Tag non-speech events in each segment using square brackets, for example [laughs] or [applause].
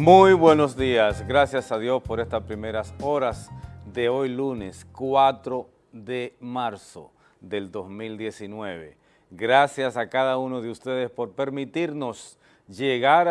Muy buenos días, gracias a Dios por estas primeras horas de hoy lunes 4 de marzo del 2019. Gracias a cada uno de ustedes por permitirnos llegar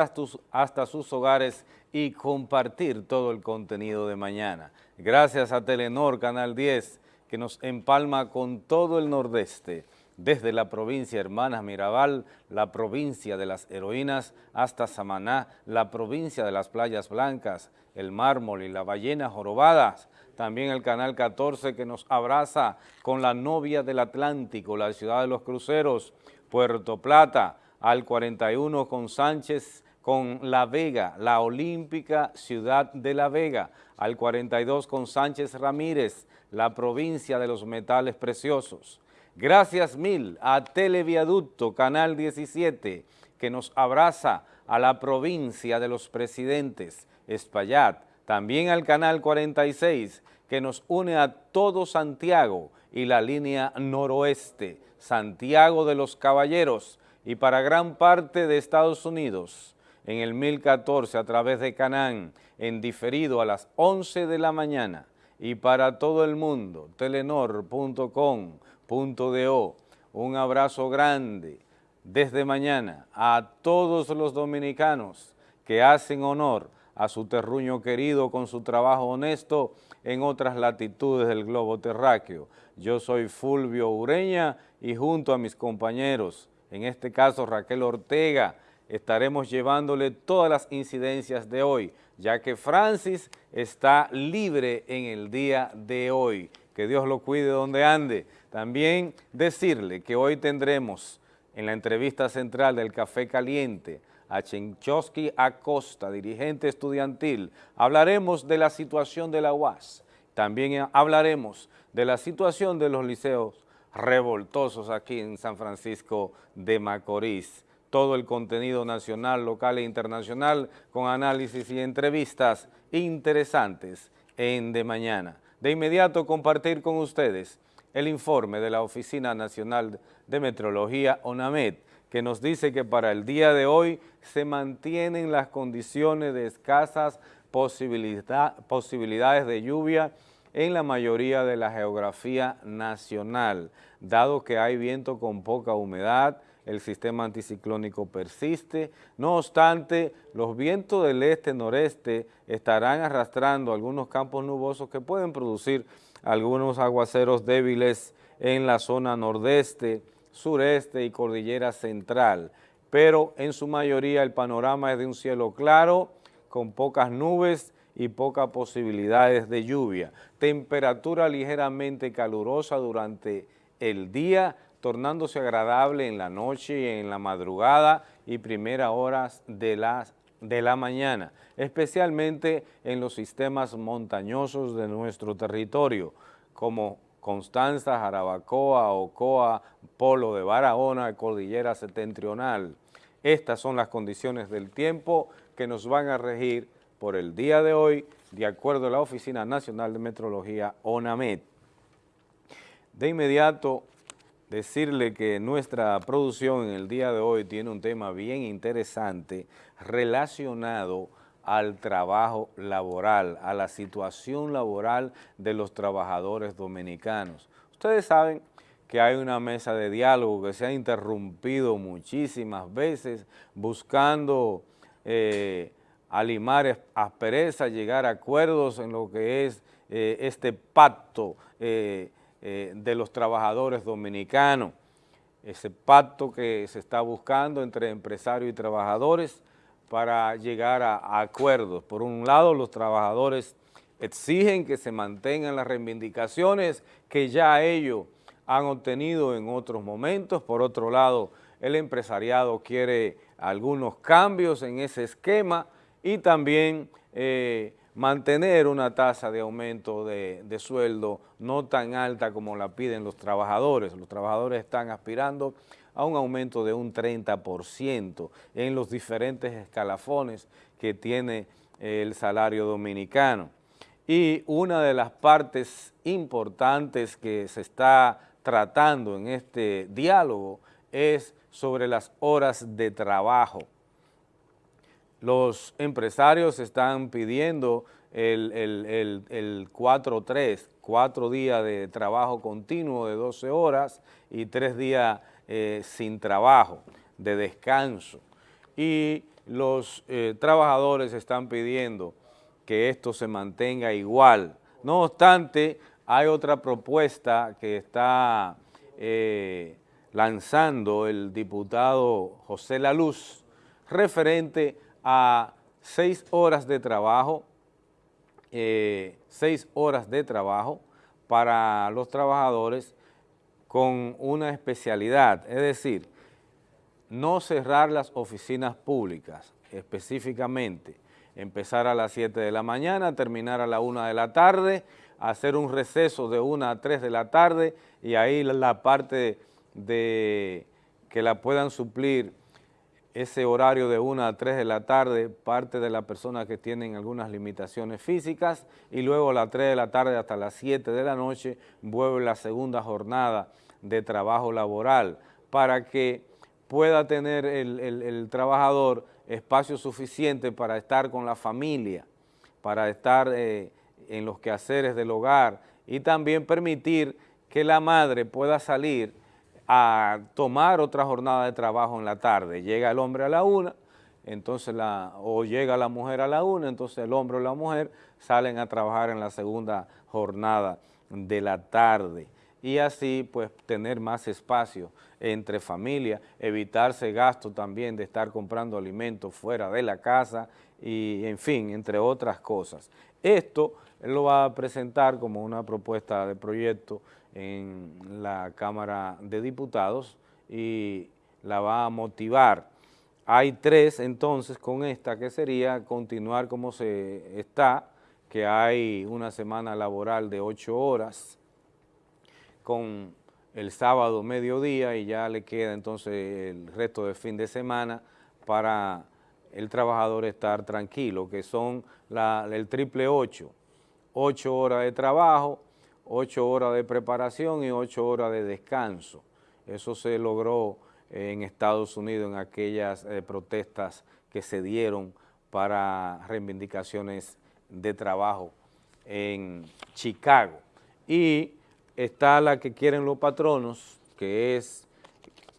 hasta sus hogares y compartir todo el contenido de mañana. Gracias a Telenor Canal 10 que nos empalma con todo el nordeste desde la provincia Hermanas Mirabal, la provincia de las heroínas, hasta Samaná, la provincia de las playas blancas, el mármol y la ballena jorobadas, también el Canal 14 que nos abraza con la novia del Atlántico, la ciudad de los cruceros, Puerto Plata, al 41 con Sánchez, con La Vega, la olímpica ciudad de La Vega, al 42 con Sánchez Ramírez, la provincia de los metales preciosos, Gracias mil a Televiaducto Canal 17 que nos abraza a la provincia de los presidentes, Espaillat, también al Canal 46 que nos une a todo Santiago y la línea noroeste, Santiago de los Caballeros. Y para gran parte de Estados Unidos en el 1014 a través de Canán, en diferido a las 11 de la mañana. Y para todo el mundo, telenor.com punto de O. Un abrazo grande desde mañana a todos los dominicanos que hacen honor a su terruño querido con su trabajo honesto en otras latitudes del globo terráqueo. Yo soy Fulvio Ureña y junto a mis compañeros, en este caso Raquel Ortega, estaremos llevándole todas las incidencias de hoy, ya que Francis está libre en el día de hoy. Que Dios lo cuide donde ande. También decirle que hoy tendremos en la entrevista central del Café Caliente a Chenchowski Acosta, dirigente estudiantil. Hablaremos de la situación de la UAS. También hablaremos de la situación de los liceos revoltosos aquí en San Francisco de Macorís. Todo el contenido nacional, local e internacional con análisis y entrevistas interesantes en De Mañana. De inmediato compartir con ustedes el informe de la Oficina Nacional de Metrología, ONAMED, que nos dice que para el día de hoy se mantienen las condiciones de escasas posibilidades de lluvia en la mayoría de la geografía nacional, dado que hay viento con poca humedad, el sistema anticiclónico persiste, no obstante, los vientos del este-noreste estarán arrastrando algunos campos nubosos que pueden producir algunos aguaceros débiles en la zona nordeste, sureste y cordillera central, pero en su mayoría el panorama es de un cielo claro, con pocas nubes y pocas posibilidades de lluvia. Temperatura ligeramente calurosa durante el día, tornándose agradable en la noche en la madrugada y primeras horas de la, de la mañana, especialmente en los sistemas montañosos de nuestro territorio, como Constanza, Jarabacoa, Ocoa, Polo de Barahona, Cordillera Septentrional. Estas son las condiciones del tiempo que nos van a regir por el día de hoy, de acuerdo a la Oficina Nacional de Metrología, ONAMED. De inmediato decirle que nuestra producción en el día de hoy tiene un tema bien interesante relacionado al trabajo laboral, a la situación laboral de los trabajadores dominicanos. Ustedes saben que hay una mesa de diálogo que se ha interrumpido muchísimas veces buscando eh, alimar aspereza, llegar a acuerdos en lo que es eh, este pacto eh, eh, de los trabajadores dominicanos, ese pacto que se está buscando entre empresarios y trabajadores para llegar a, acuerdos. Por un lado, los trabajadores exigen que se mantengan las reivindicaciones que ya ellos han obtenido en otros momentos. Por otro lado, el empresariado quiere algunos cambios en ese esquema y también eh, mantener una tasa de aumento de, sueldo no tan alta como la piden los trabajadores. Los trabajadores están aspirando a un aumento de un 30% en los diferentes escalafones que tiene el salario dominicano. Y una de las partes importantes que se está tratando en este diálogo es sobre las horas de trabajo los empresarios están pidiendo el, el, 4-3, cuatro días de trabajo continuo de 12 horas y tres días eh, sin trabajo, de descanso. Y los eh, trabajadores están pidiendo que esto se mantenga igual. No obstante, hay otra propuesta que está eh, lanzando el diputado José Laluz referente a seis horas de trabajo, eh, seis horas de trabajo para los trabajadores con una especialidad, es decir, no cerrar las oficinas públicas específicamente, empezar a las 7 de la mañana, terminar a la 1 de la tarde, hacer un receso de 1 a 3 de la tarde y ahí la parte de que la puedan suplir ese horario de 1 a 3 de la tarde, parte de las personas que tienen algunas limitaciones físicas y luego a las 3 de la tarde hasta las 7 de la noche vuelve la segunda jornada de trabajo laboral. Para que pueda tener el, trabajador espacio suficiente para estar con la familia, para estar eh, en los quehaceres del hogar y también permitir que la madre pueda salir a tomar otra jornada de trabajo en la tarde. Llega el hombre a la una, entonces la, o llega la mujer a la una, entonces el hombre o la mujer salen a trabajar en la segunda jornada de la tarde y así pues tener más espacio entre familias, evitarse gasto también de estar comprando alimentos fuera de la casa y en fin, entre otras cosas. Esto lo va a presentar como una propuesta de proyecto en la Cámara de Diputados y la va a motivar. Hay tres entonces con esta que sería continuar como se está, que hay una semana laboral de ocho horas, con el sábado mediodía y ya le queda entonces el resto del fin de semana para el trabajador estar tranquilo, que son el triple ocho, ocho horas de trabajo, ocho horas de preparación y ocho horas de descanso. Eso se logró en Estados Unidos en aquellas eh, protestas que se dieron para reivindicaciones de trabajo en Chicago. Y está la que quieren los patronos, que es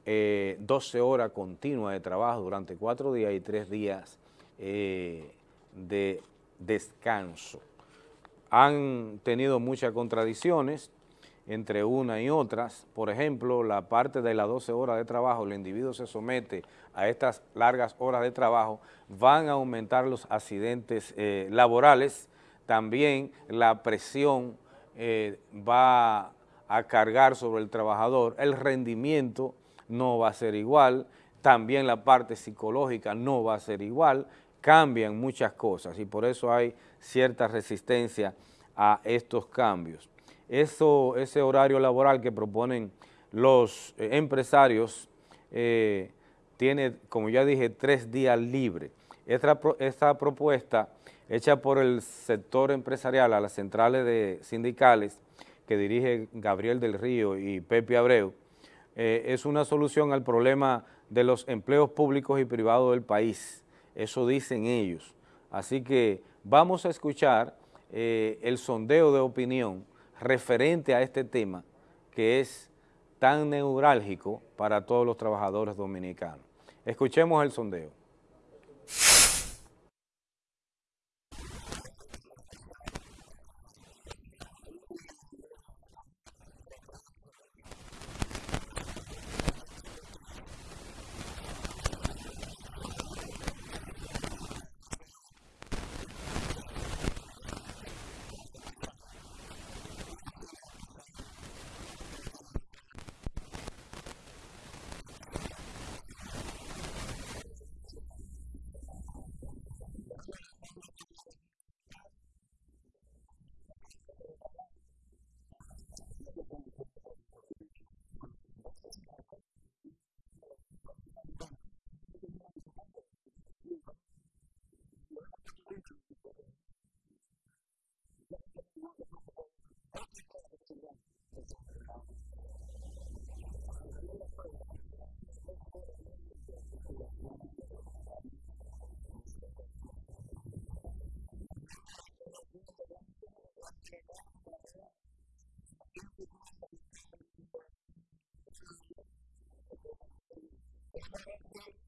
12 eh, horas continuas de trabajo durante cuatro días y tres días eh, de descanso. Han tenido muchas contradicciones entre una y otras. Por ejemplo, la parte de las 12 horas de trabajo, el individuo se somete a estas largas horas de trabajo, van a aumentar los accidentes eh, laborales, también la presión eh, va a cargar sobre el trabajador, el rendimiento no va a ser igual, también la parte psicológica no va a ser igual, cambian muchas cosas y por eso hay cierta resistencia a estos cambios. Eso, ese horario laboral que proponen los eh, empresarios eh, tiene, como ya dije, tres días libres. Esta, esta propuesta hecha por el sector empresarial a las centrales de sindicales que dirige Gabriel del Río y Pepe Abreu, eh, es una solución al problema de los empleos públicos y privados del país. Eso dicen ellos. Así que vamos a escuchar eh, el sondeo de opinión referente a este tema que es tan neurálgico para todos los trabajadores dominicanos. Escuchemos el sondeo. quote unquote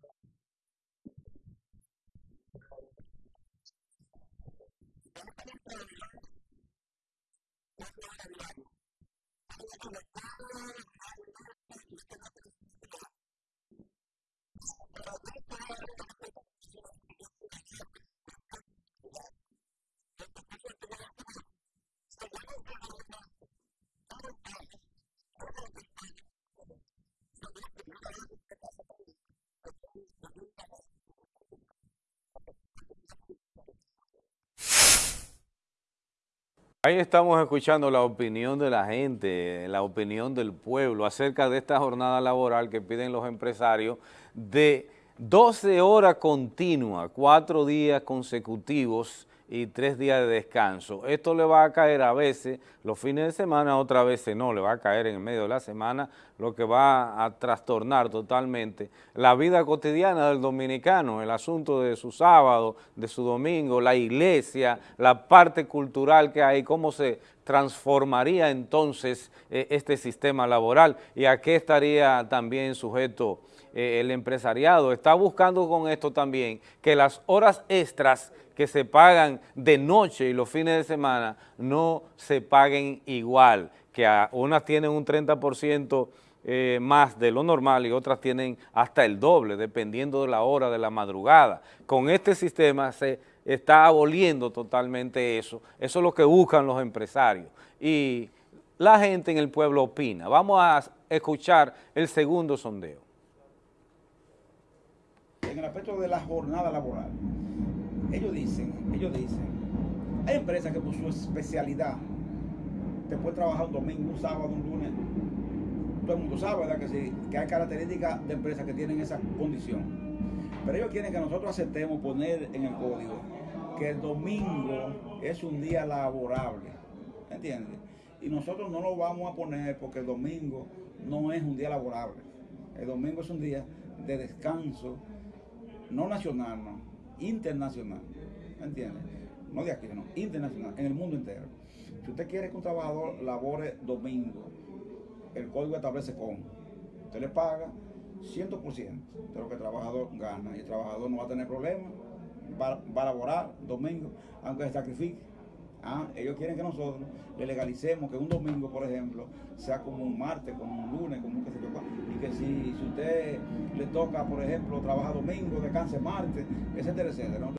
đời thôi một đời làm lành anh em được ba mươi năm hai mươi năm năm chỉ cho nó tự nhiên được rồi cái tay nó đã bị bệnh rồi nó bị bệnh Ahí estamos escuchando la opinión de la gente, la opinión del pueblo acerca de esta jornada laboral que piden los empresarios de 12 horas continuas, cuatro días consecutivos y tres días de descanso. Esto le va a caer a veces los fines de semana, otras veces no, le va a caer en el medio de la semana, lo que va a trastornar totalmente la vida cotidiana del dominicano, el asunto de su sábado, de su domingo, la iglesia, la parte cultural que hay, cómo se transformaría entonces eh, este sistema laboral y a qué estaría también sujeto eh, el empresariado. Está buscando con esto también que las horas extras que se pagan de noche y los fines de semana no se paguen igual, que unas tienen un 30% eh, más de lo normal y otras tienen hasta el doble, dependiendo de la hora de la madrugada. Con este sistema se está aboliendo totalmente eso. Eso es lo que buscan los empresarios. Y la gente en el pueblo opina. Vamos a escuchar el segundo sondeo. En el aspecto de la jornada laboral, ellos dicen, ellos dicen, hay empresas que por su especialidad te puede trabajar un domingo, un sábado, un lunes. Todo el mundo sabe, ¿verdad? Que, sí, que hay características de empresas que tienen esa condición. Pero ellos quieren que nosotros aceptemos poner en el código que el domingo es un día laborable. ¿Entiendes? Y nosotros no lo vamos a poner porque el domingo no es un día laborable. El domingo es un día de descanso, no nacional, no, internacional, ¿me entiendes? No de aquí, no, internacional, en el mundo entero. Si usted quiere que un trabajador labore domingo, el código establece cómo. Usted le paga 100% de lo que el trabajador gana y el trabajador no va a tener problemas, va a laborar domingo, aunque se sacrifique. Ah, ellos quieren que nosotros le legalicemos que un domingo, por ejemplo, sea como un martes, como un lunes, como un que se Y que si, si, usted le toca, por ejemplo, trabaja domingo, descanse martes, etcétera, etcétera.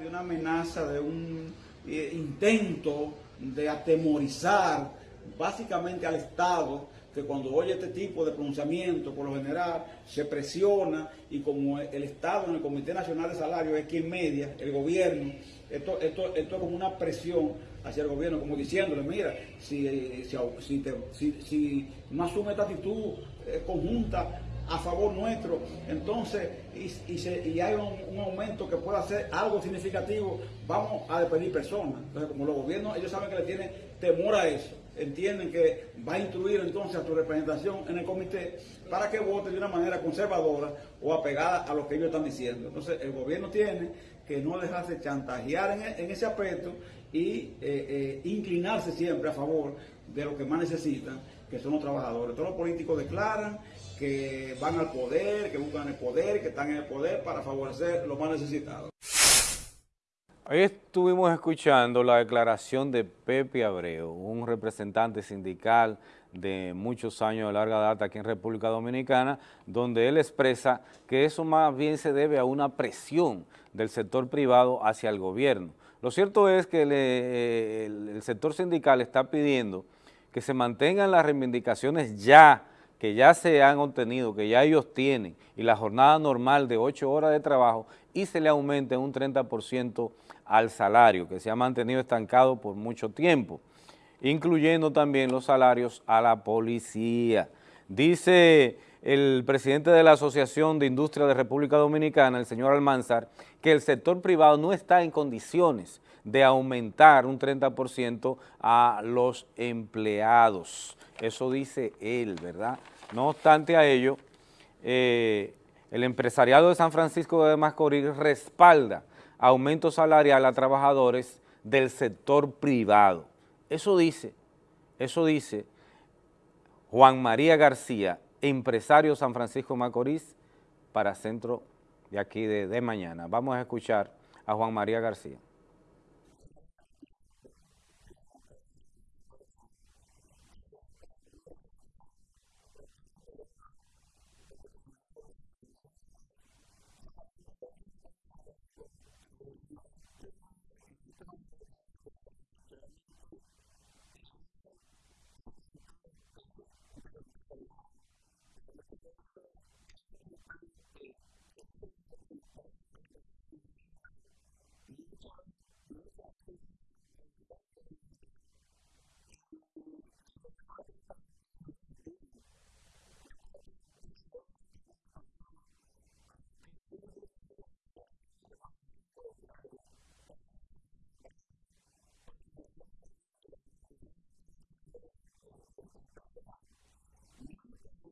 De una amenaza, de un eh, intento de atemorizar básicamente al Estado que cuando oye este tipo de pronunciamiento, por lo general, se presiona y como el Estado en el Comité Nacional de Salario es quien media, el gobierno, esto, esto, esto es como una presión hacia el gobierno, como diciéndole, mira, si, si, si, no asume esta actitud eh, conjunta a favor nuestro, entonces, y, hay un, aumento que pueda ser algo significativo, vamos a despedir personas. Entonces, como los gobiernos, ellos saben que le tienen temor a eso, entienden que va a instruir entonces a tu representación en el comité para que vote de una manera conservadora o apegada a lo que ellos están diciendo. Entonces, el gobierno tiene que no dejarse chantajear en, ese aspecto y eh, eh, inclinarse siempre a favor de lo que más necesitan, que son los trabajadores. Todos los políticos declaran que van al poder, que buscan el poder, que están en el poder para favorecer los más necesitados. Hoy estuvimos escuchando la declaración de Pepe Abreu, un representante sindical de muchos años de larga data aquí en República Dominicana, donde él expresa que eso más bien se debe a una presión del sector privado hacia el gobierno. Lo cierto es que el sector sindical está pidiendo que se mantengan las reivindicaciones ya que ya se han obtenido, que ya ellos tienen, y la jornada normal de 8 horas de trabajo, y se le aumente un 30% al salario, que se ha mantenido estancado por mucho tiempo, incluyendo también los salarios a la policía. Dice el presidente de la Asociación de Industria de República Dominicana, el señor Almanzar, que el sector privado no está en condiciones de aumentar un 30% a los empleados. Eso dice él, ¿verdad? No obstante a ello, eh, el empresariado de San Francisco de Macorís respalda aumento salarial a trabajadores del sector privado. Eso dice, eso dice Juan María García, empresario San Francisco de Macorís, para Centro de aquí de mañana. Vamos a escuchar a Juan María García.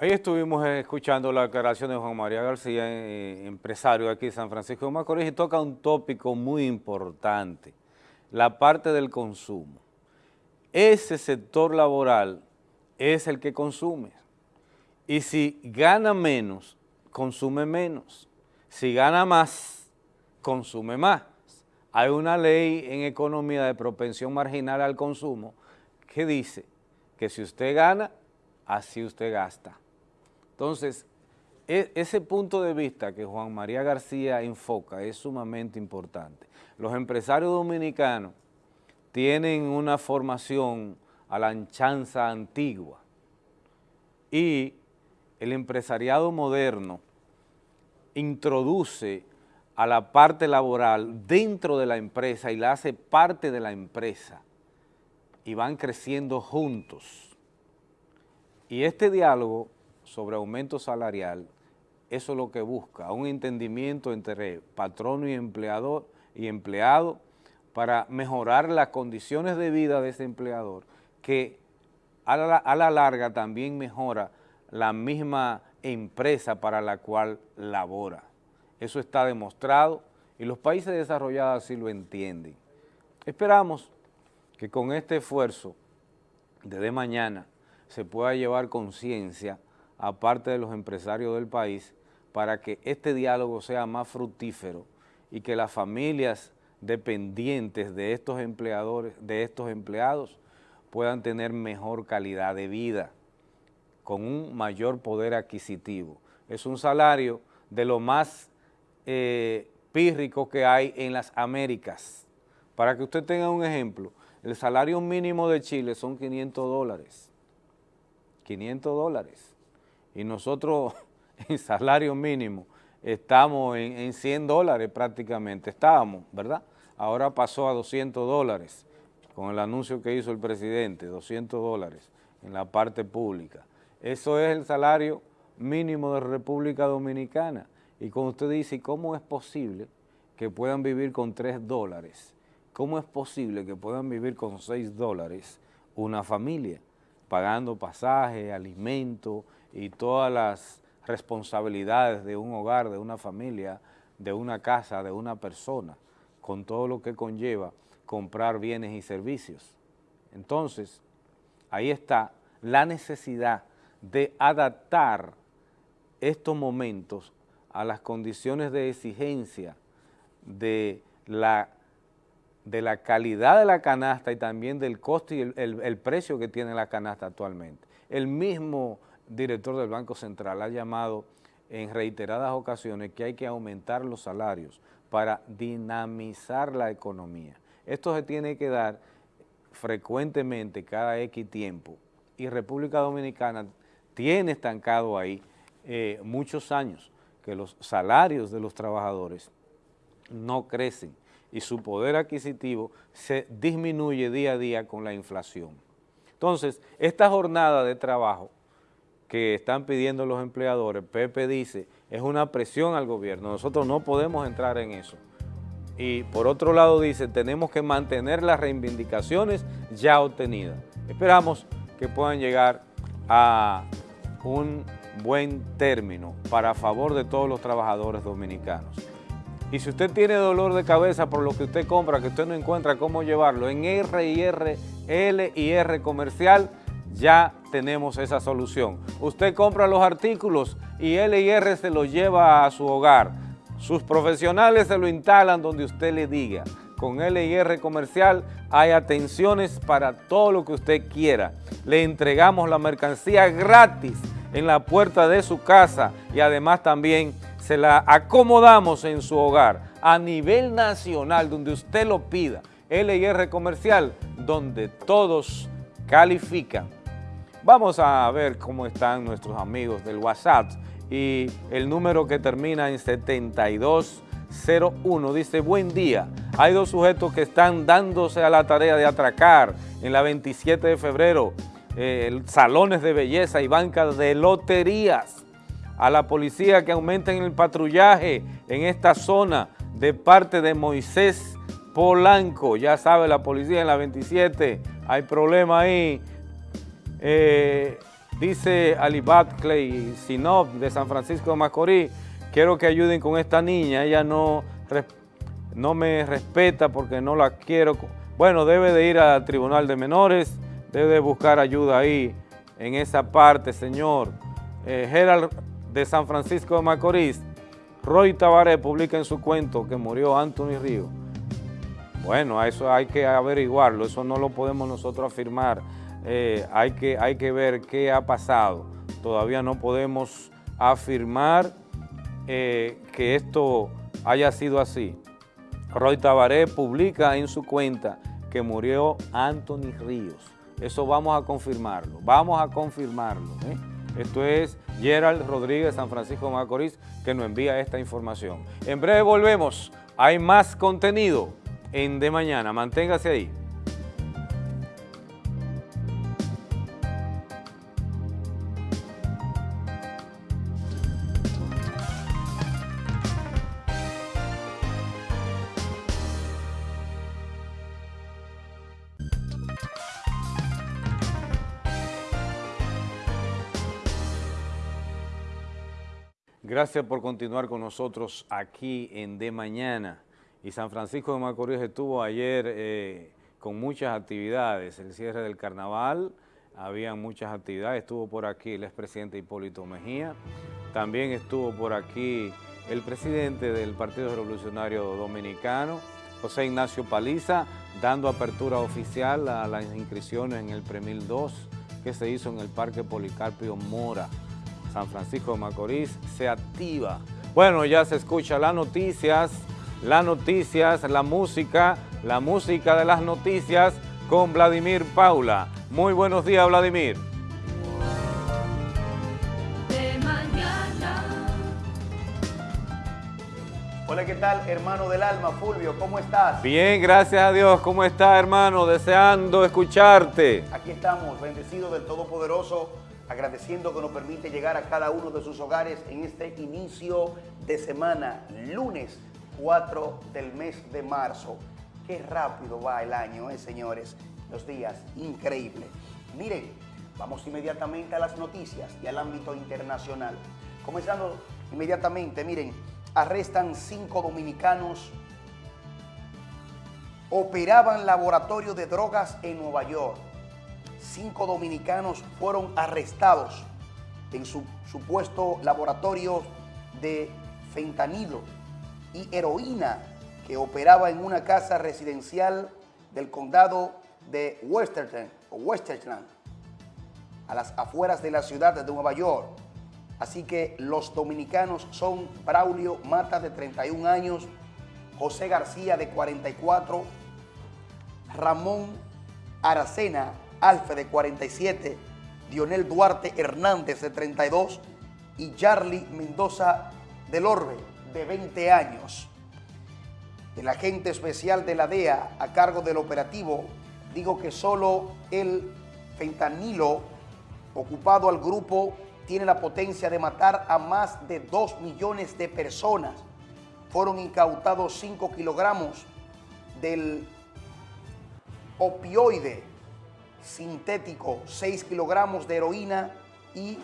Ahí estuvimos escuchando la declaración de Juan María García, eh, empresario aquí en San Francisco de Macorís, y toca un tópico muy importante, la parte del consumo. ese sector laboral es el que consume. Y si gana menos, consume menos. Si gana más, consume más. Hay una ley en economía de propensión marginal al consumo que dice que si usted gana, así usted gasta. Entonces, e, ese punto de vista que Juan María García enfoca es sumamente importante. Los empresarios dominicanos tienen una formación a la anchanza antigua y el empresariado moderno introduce a la parte laboral dentro de la empresa y la hace parte de la empresa y van creciendo juntos. Y este diálogo sobre aumento salarial eso es lo que busca, un entendimiento entre patrono y empleador y empleado para mejorar las condiciones de vida de ese empleador, que a la, larga también mejora la misma empresa para la cual labora. Eso está demostrado y los países desarrollados así lo entienden. Esperamos que con este esfuerzo desde mañana se pueda llevar conciencia, aparte de los empresarios del país, para que este diálogo sea más fructífero y que las familias dependientes de estos empleadores, de estos empleados, puedan tener mejor calidad de vida, con un mayor poder adquisitivo. Es un salario de lo más eh, pírrico que hay en las Américas. Para que usted tenga un ejemplo, el salario mínimo de Chile son 500 dólares. 500 dólares. Y nosotros [laughs] en salario mínimo, estamos en, 100 dólares prácticamente, estábamos, ¿verdad? Ahora pasó a 200 dólares con el anuncio que hizo el presidente, 200 dólares en la parte pública. Eso es el salario mínimo de República Dominicana. Y como usted dice, ¿cómo es posible que puedan vivir con 3 dólares? ¿Cómo es posible que puedan vivir con 6 dólares una familia? Pagando pasaje, alimento y todas las responsabilidades de un hogar, de una familia, de una casa, de una persona, con todo lo que conlleva comprar bienes y servicios. Entonces, ahí está la necesidad de adaptar estos momentos a las condiciones de exigencia de la, de la calidad de la canasta y también del costo y el, el precio que tiene la canasta actualmente. El mismo director del Banco Central ha llamado en reiteradas ocasiones que hay que aumentar los salarios para dinamizar la economía. Esto se tiene que dar frecuentemente cada X tiempo y República Dominicana tiene estancado ahí eh, muchos años que los salarios de los trabajadores no crecen y su poder adquisitivo se disminuye día a día con la inflación. Entonces, esta jornada de trabajo que están pidiendo los empleadores, Pepe dice, es una presión al gobierno, nosotros no podemos entrar en eso. Y por otro lado dice, tenemos que mantener las reivindicaciones ya obtenidas. Esperamos que puedan llegar a un buen término para favor de todos los trabajadores dominicanos. Y si usted tiene dolor de cabeza por lo que usted compra, que usted no encuentra cómo llevarlo, en R y R, L y R comercial, ya tenemos esa solución. Usted compra los artículos y LIR se los lleva a su hogar. Sus profesionales se lo instalan donde usted le diga. Con LIR Comercial hay atenciones para todo lo que usted quiera. Le entregamos la mercancía gratis en la puerta de su casa y además también se la acomodamos en su hogar a nivel nacional donde usted lo pida. LIR Comercial, donde todos califican. Vamos a ver cómo están nuestros amigos del WhatsApp y el número que termina en 7201 dice, buen día, hay dos sujetos que están dándose a la tarea de atracar en la 27 de febrero eh, salones de belleza y bancas de loterías. A la policía que aumenten el patrullaje en esta zona de parte de Moisés Polanco. Ya sabe la policía en la 27, hay problema ahí eh, dice Alibat Clay Sinop de San Francisco de Macorís, quiero que ayuden con esta niña, ella no, no me respeta porque no la quiero bueno, debe de ir al Tribunal de Menores, debe de buscar ayuda ahí en esa parte, señor. Eh, Gerald de San Francisco de Macorís, Roy Tavares publica en su cuento que murió Anthony Río. Bueno, eso hay que averiguarlo, eso no lo podemos nosotros afirmar. Eh, hay, que, hay que ver qué ha pasado. Todavía no podemos afirmar eh, que esto haya sido así. Roy Tabaré publica en su cuenta que murió Anthony Ríos. Eso vamos a confirmarlo, vamos a confirmarlo. ¿eh? Esto es Gerald Rodríguez, San Francisco Macorís, que nos envía esta información. En breve volvemos, hay más contenido en De Mañana, manténgase ahí. Gracias por continuar con nosotros aquí en De Mañana. Y San Francisco de Macorís estuvo ayer eh, con muchas actividades, el cierre del carnaval, había muchas actividades, estuvo por aquí el expresidente Hipólito Mejía, también estuvo por aquí el presidente del Partido Revolucionario Dominicano, José Ignacio Paliza, dando apertura oficial a las inscripciones en el Premil 2 que se hizo en el Parque Policarpio Mora. San Francisco de Macorís se activa. Bueno, ya se escucha las noticias, las noticias, la música, la música de las noticias con Vladimir Paula. Muy buenos días, Vladimir. Hola, ¿qué tal, hermano del alma? Fulvio, ¿cómo estás? Bien, gracias a Dios. ¿Cómo estás, hermano? Deseando escucharte. Aquí estamos, bendecidos del Todopoderoso, agradeciendo que nos permite llegar a cada uno de sus hogares en este inicio de semana, lunes 4 del mes de marzo. Qué rápido va el año, ¿eh, señores? Los días, increíble. Miren, vamos inmediatamente a las noticias y al ámbito internacional. Comenzando inmediatamente, miren, arrestan cinco dominicanos operaban laboratorio de drogas en Nueva York cinco dominicanos fueron arrestados en su supuesto laboratorio de fentanilo y heroína que operaba en una casa residencial del condado de Westerland, Westerland a las afueras de la ciudad de Nueva York. Así que los dominicanos son Braulio Mata, de 31 años, José García, de 44, Ramón Aracena, Alfe de 47, Dionel Duarte Hernández de 32 y Charlie Mendoza del Orbe de 20 años. El agente especial de la DEA a cargo del operativo dijo que solo el fentanilo ocupado al grupo tiene la potencia de matar a más de 2 millones de personas. Fueron incautados 5 kilogramos del opioide sintético, 6 kilogramos de heroína y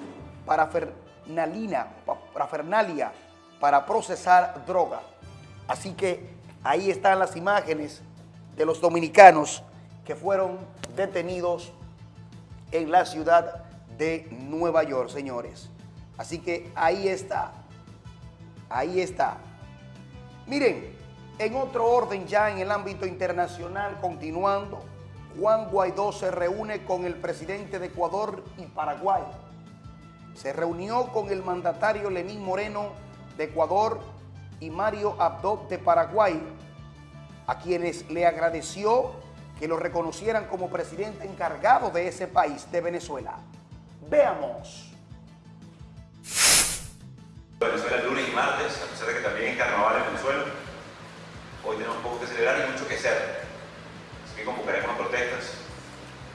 parafernalina, parafernalia para procesar droga. Así que ahí están las imágenes de los dominicanos que fueron detenidos en la ciudad de Nueva York, señores. Así que ahí está, ahí está. Miren, en otro orden ya en el ámbito internacional, continuando, Juan Guaidó se reúne con el presidente de Ecuador y Paraguay. Se reunió con el mandatario Lenín Moreno de Ecuador y Mario Abdo de Paraguay, a quienes le agradeció que lo reconocieran como presidente encargado de ese país, de Venezuela. Veamos. Venezuela el lunes y martes, a pesar de que también es carnaval en Venezuela. Hoy tenemos poco que celebrar y mucho que hacer que convocaremos protestas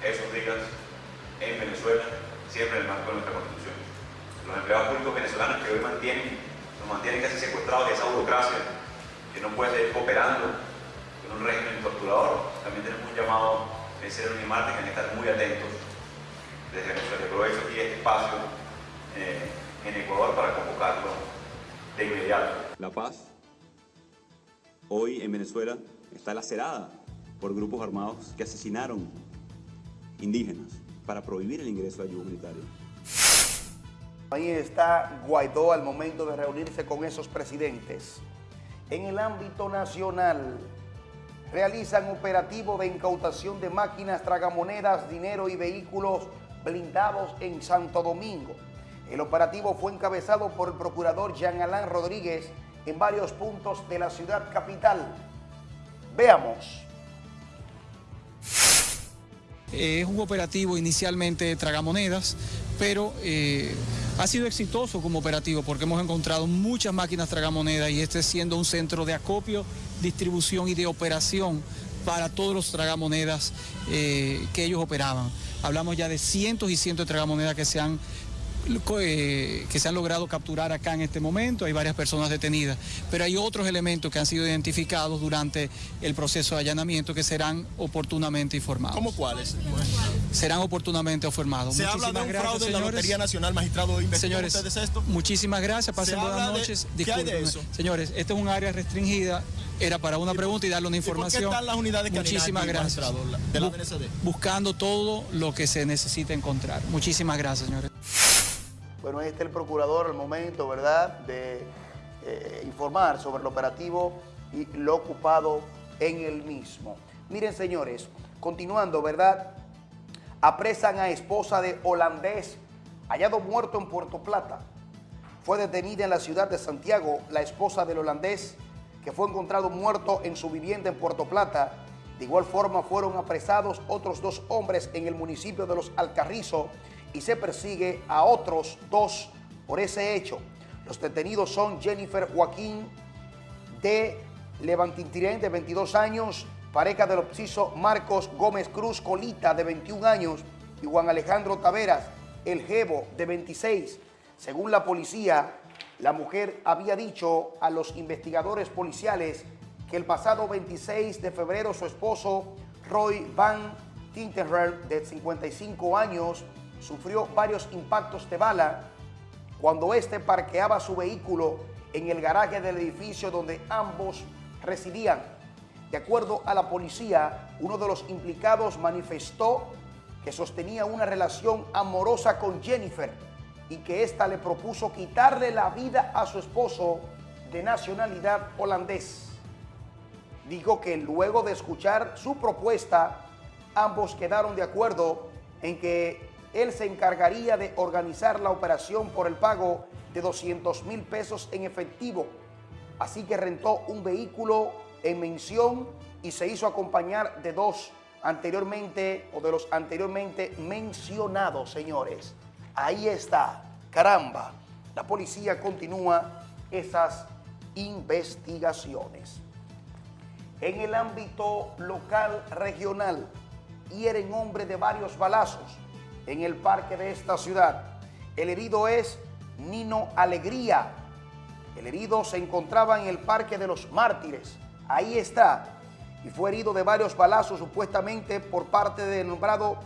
esos días en Venezuela, siempre en el marco de nuestra Constitución. Los empleados públicos venezolanos que hoy mantienen, nos mantienen casi secuestrados de esa burocracia que no puede seguir cooperando con un régimen torturador, también tenemos un llamado de ser un hay que estar muy atentos desde Venezuela. Aprovecho aquí este espacio eh, en Ecuador para convocarlo de inmediato. La paz hoy en Venezuela está lacerada por grupos armados que asesinaron indígenas para prohibir el ingreso de ayuda humanitaria. Ahí está Guaidó al momento de reunirse con esos presidentes. En el ámbito nacional, realizan operativo de incautación de máquinas, tragamonedas, dinero y vehículos blindados en Santo Domingo. El operativo fue encabezado por el procurador Jean Alain Rodríguez en varios puntos de la ciudad capital. Veamos. Es un operativo inicialmente de tragamonedas, pero eh, ha sido exitoso como operativo porque hemos encontrado muchas máquinas tragamonedas y este siendo un centro de acopio, distribución y de operación para todos los tragamonedas eh, que ellos operaban. Hablamos ya de cientos y cientos de tragamonedas que se han eh, que se han logrado capturar acá en este momento, hay varias personas detenidas, pero hay otros elementos que han sido identificados durante el proceso de allanamiento que serán oportunamente informados. ¿Cómo cuáles? Serán oportunamente informados. Se habla de un fraude en la Lotería Nacional, magistrado, señores, esto? Muchísimas gracias, pasen buenas noches. De, Señores, este es un área restringida, era para una pregunta y darle una información. ¿Por qué están las unidades Muchísimas gracias. De la DNCD? Buscando todo lo que se necesita encontrar. Muchísimas gracias, señores. Bueno, este es el procurador al momento, ¿verdad?, de eh, informar sobre el operativo y lo ocupado en el mismo. Miren, señores, continuando, ¿verdad?, apresan a esposa de holandés hallado muerto en Puerto Plata. Fue detenida en la ciudad de Santiago la esposa del holandés que fue encontrado muerto en su vivienda en Puerto Plata. De igual forma fueron apresados otros dos hombres en el municipio de Los Alcarrizos y se persigue a otros dos por ese hecho. Los detenidos son Jennifer Joaquín de Levantintirén, de 22 años, pareja del obsiso Marcos Gómez Cruz Colita, de 21 años, y Juan Alejandro Taveras, el Jebo, de 26. Según la policía, la mujer había dicho a los investigadores policiales que el pasado 26 de febrero su esposo, Roy Van Tinterher, de 55 años, sufrió varios impactos de bala cuando éste parqueaba su vehículo en el garaje del edificio donde ambos residían. De acuerdo a la policía, uno de los implicados manifestó que sostenía una relación amorosa con Jennifer y que ésta le propuso quitarle la vida a su esposo de nacionalidad holandés. Dijo que luego de escuchar su propuesta, ambos quedaron de acuerdo en que él se encargaría de organizar la operación por el pago de 200 mil pesos en efectivo. Así que rentó un vehículo en mención y se hizo acompañar de dos anteriormente o de los anteriormente mencionados, señores. Ahí está, caramba. La policía continúa esas investigaciones. En el ámbito local regional, hieren hombre de varios balazos en el parque de esta ciudad. El herido es Nino Alegría. El herido se encontraba en el Parque de los Mártires. Ahí está. Y fue herido de varios balazos supuestamente por parte del nombrado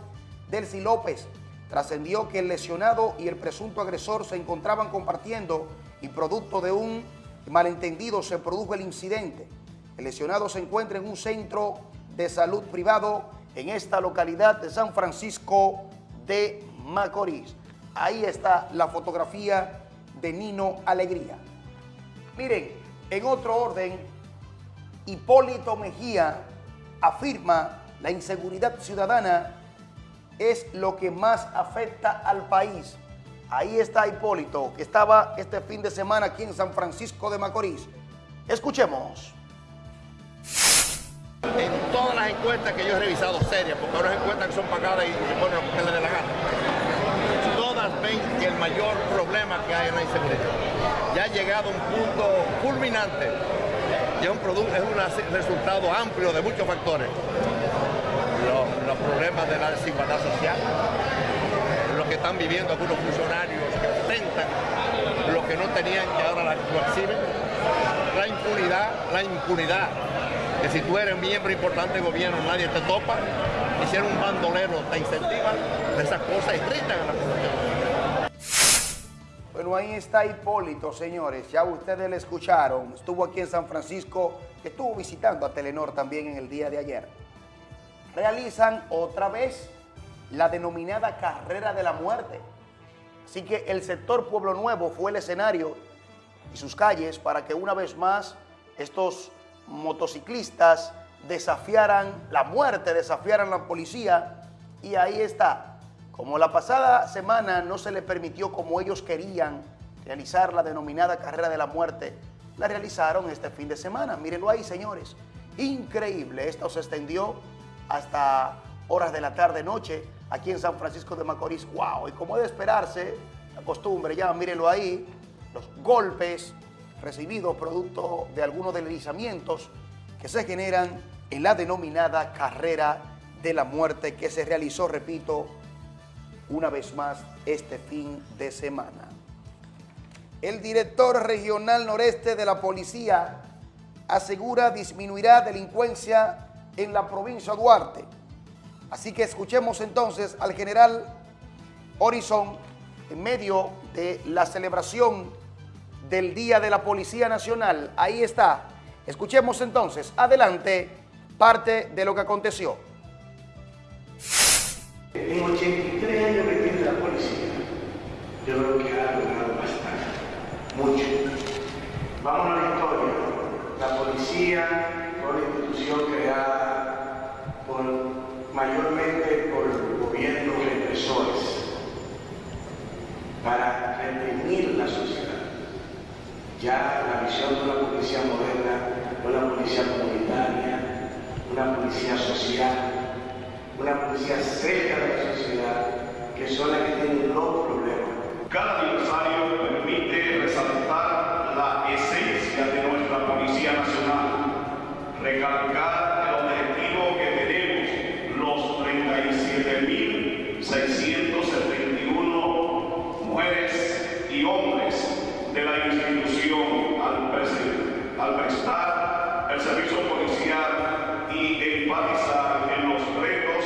Delcy López. Trascendió que el lesionado y el presunto agresor se encontraban compartiendo y producto de un malentendido se produjo el incidente. El lesionado se encuentra en un centro de salud privado en esta localidad de San Francisco de Macorís. Ahí está la fotografía de Nino Alegría. Miren, en otro orden, Hipólito Mejía afirma la inseguridad ciudadana es lo que más afecta al país. Ahí está Hipólito, que estaba este fin de semana aquí en San Francisco de Macorís. Escuchemos. En todas las encuestas que yo he revisado serias, porque ahora encuestas que son pagadas y se ponen lo que les dé la gana, todas ven que el mayor problema que hay en la inseguridad. Ya ha llegado un punto culminante y es un, es un resultado amplio de muchos factores. Los, los problemas de la desigualdad social, lo que están viviendo algunos funcionarios que ostentan lo que no tenían que ahora lo exhiben, la impunidad, la impunidad que si tú eres miembro importante del gobierno nadie te topa, eres un bandolero te incentivan, esas cosas irritan a la población. Bueno, ahí está Hipólito, señores. Ya ustedes le escucharon. Estuvo aquí en San Francisco, estuvo visitando a Telenor también en el día de ayer. realizan otra vez la denominada carrera de la muerte. Así que el sector Pueblo Nuevo fue el escenario y sus calles para que una vez más estos motociclistas desafiaran la muerte, desafiaran la policía y ahí está. Como la pasada semana no se le permitió como ellos querían realizar la denominada carrera de la muerte, la realizaron este fin de semana. Mírenlo ahí, señores. Increíble. Esto se extendió hasta horas de la tarde-noche aquí en San Francisco de Macorís. ¡Wow! Y como de esperarse, la costumbre ya, mírenlo ahí, los golpes recibidos producto de algunos deslizamientos que se generan en la denominada carrera de la muerte que se realizó, repito, una vez más este fin de semana. El director regional noreste de la policía asegura disminuirá delincuencia en la provincia de Duarte. Así que escuchemos entonces al general Horizon en medio de la celebración del Día de la Policía Nacional. Ahí está. Escuchemos entonces, adelante, parte de lo que aconteció. En 83 años que tiene la policía, yo creo que ha logrado bastante, mucho. Vamos a la historia. La policía fue una institución creada por, mayormente por gobiernos represores para reprimir la sociedad. Ya la visión de una policía moderna, una policía comunitaria, una policía social, una policía cerca de la sociedad, que son las que tienen los problemas. Cada aniversario permite resaltar la esencia de nuestra Policía Nacional, recalcar el objetivo que tenemos los 37.671 mujeres y hombres de la institución al, al prestar el servicio policial y enfatizar en los retos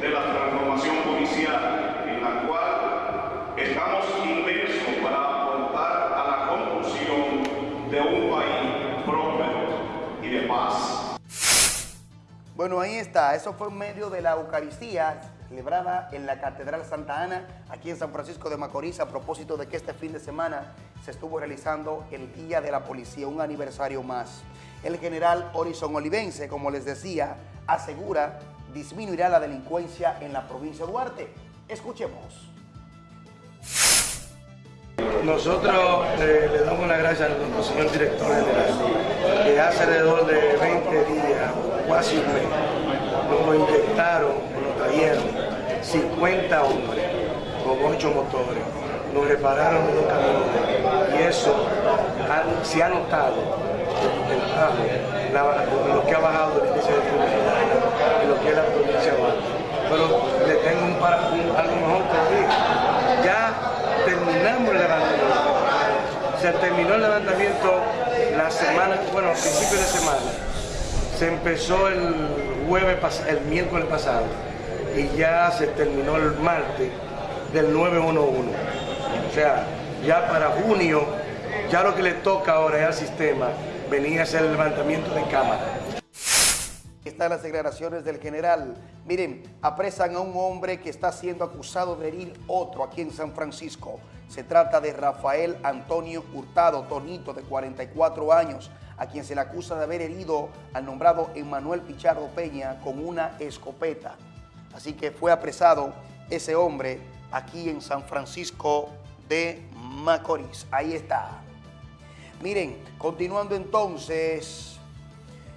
de la transformación policial, en la cual estamos inmersos para aportar a la construcción de un país próspero y de paz. Bueno, ahí está. Eso fue en medio de la Eucaristía celebrada en la Catedral Santa Ana, aquí en San Francisco de Macorís, a propósito de que este fin de semana se estuvo realizando el Día de la Policía, un aniversario más. El general Horizon Olivense, como les decía, asegura disminuirá la delincuencia en la provincia de Duarte. Escuchemos. Nosotros eh, le damos las gracias a nuestro señor director general, que hace alrededor de 20 días, casi un mes, nos inyectaron, nos trajeron 50 hombres con 8 motores, nos repararon los camiones y eso se ha notado el la- lo que ha bajado el índice de criminalidad en lo que es la provincia de. Pero le tengo un, para- un- algo mejor todavía. Ya terminamos el levantamiento. Se terminó el levantamiento la semana, bueno, a principio de semana. Se empezó el jueves, el miércoles pasado y ya se terminó el martes del 911. O sea, ya para junio, ya lo que le toca ahora es al sistema venir a hacer el levantamiento de cámara. Están las declaraciones del general. Miren, apresan a un hombre que está siendo acusado de herir otro aquí en San Francisco. Se trata de Rafael Antonio Hurtado, Tonito, de 44 años, a quien se le acusa de haber herido al nombrado Emanuel Pichardo Peña con una escopeta. Así que fue apresado ese hombre aquí en San Francisco de Macorís. Ahí está. Miren, continuando entonces,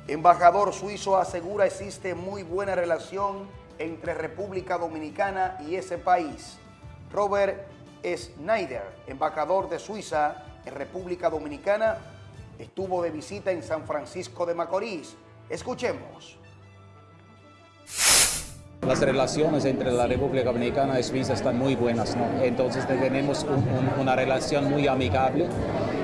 embajador suizo asegura existe muy buena relación entre República Dominicana y ese país. Robert Schneider, embajador de Suiza en República Dominicana, estuvo de visita en San Francisco de Macorís. Escuchemos. Las relaciones entre la República Dominicana y Suiza están muy buenas, ¿no? Entonces tenemos un- un- una relación muy amigable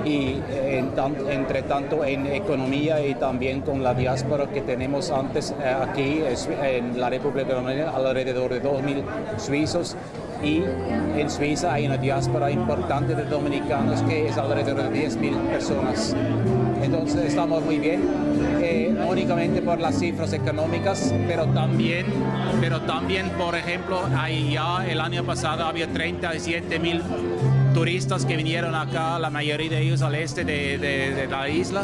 y eh, en entre tanto en economía y también con la diáspora que tenemos antes eh, aquí en la República Dominicana alrededor de 2.000 suizos y en Suiza hay una diáspora importante de dominicanos que es alrededor de 10.000 personas. Entonces estamos muy bien. Eh, no únicamente por las cifras económicas, pero también, pero también por ejemplo, ahí ya el año pasado había 37 mil turistas que vinieron acá, la mayoría de ellos al este de, de la isla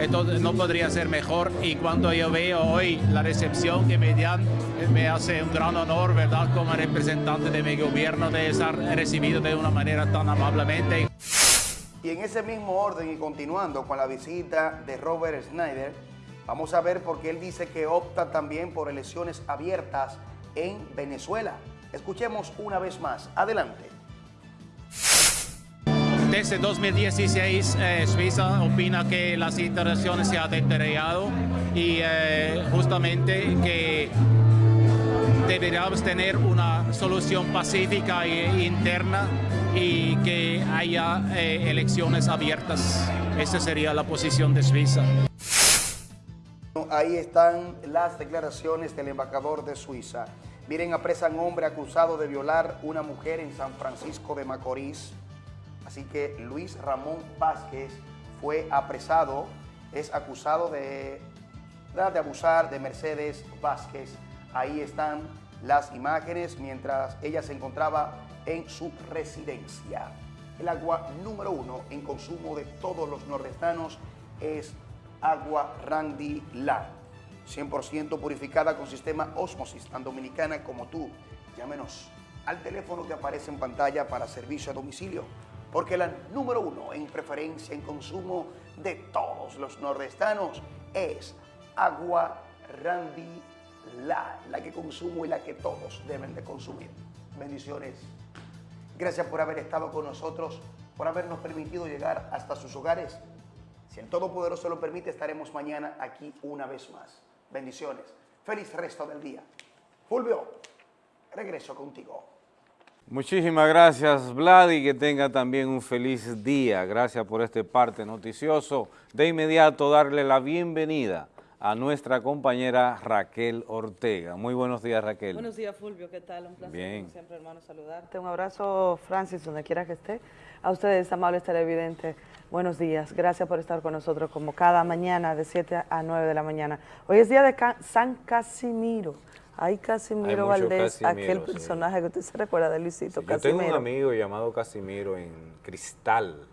entonces no podría ser mejor y cuando yo veo hoy la recepción que me dan, me hace un gran honor, ¿verdad?, como representante de mi gobierno de estar recibido de una manera tan amablemente. Y en ese mismo orden y continuando con la visita de Robert Snyder, vamos a ver por qué él dice que opta también por elecciones abiertas en Venezuela. Escuchemos una vez más. Adelante. Desde 2016, eh, Suiza opina que la situación se ha deteriorado y eh, justamente que deberíamos tener una solución pacífica e interna y que haya eh, elecciones abiertas. Esa sería la posición de Suiza. Ahí están las declaraciones del embajador de Suiza. Miren, apresan hombre acusado de violar una mujer en San Francisco de Macorís. Así que Luis Ramón Vázquez fue apresado, es acusado de, de abusar de Mercedes Vázquez. Ahí están las imágenes mientras ella se encontraba en su residencia. El agua número uno en consumo de todos los nordestanos es agua Randy La. 100% purificada con sistema Osmosis, tan dominicana como tú. Llámenos al teléfono que aparece en pantalla para servicio a domicilio porque la número uno en preferencia en consumo de todos los nordestanos es agua Randy La, la que consumo y la que todos deben de consumir. Bendiciones. Gracias por haber estado con nosotros, por habernos permitido llegar hasta sus hogares. Si el Todopoderoso lo permite, estaremos mañana aquí una vez más. Bendiciones. Feliz resto del día. Fulvio, regreso contigo. Muchísimas gracias, Vlad, y que tenga también un feliz día. Gracias por este parte noticioso. De inmediato, darle la bienvenida a nuestra compañera Raquel Ortega. Muy buenos días, Raquel. Buenos días, Fulvio. ¿Qué tal? Un placer, Bien. como siempre, hermano, saludarte. Un abrazo, Francis, donde quiera que esté. A ustedes, amables televidentes, buenos días. Gracias por estar con nosotros como cada mañana de 7 a 9 de la mañana. Hoy es día de San Casimiro. Ay, Casimiro Hay Valdés, Casimiro, aquel sí. personaje que usted se recuerda de Luisito Yo Casimiro. tengo un amigo llamado Casimiro en Cristal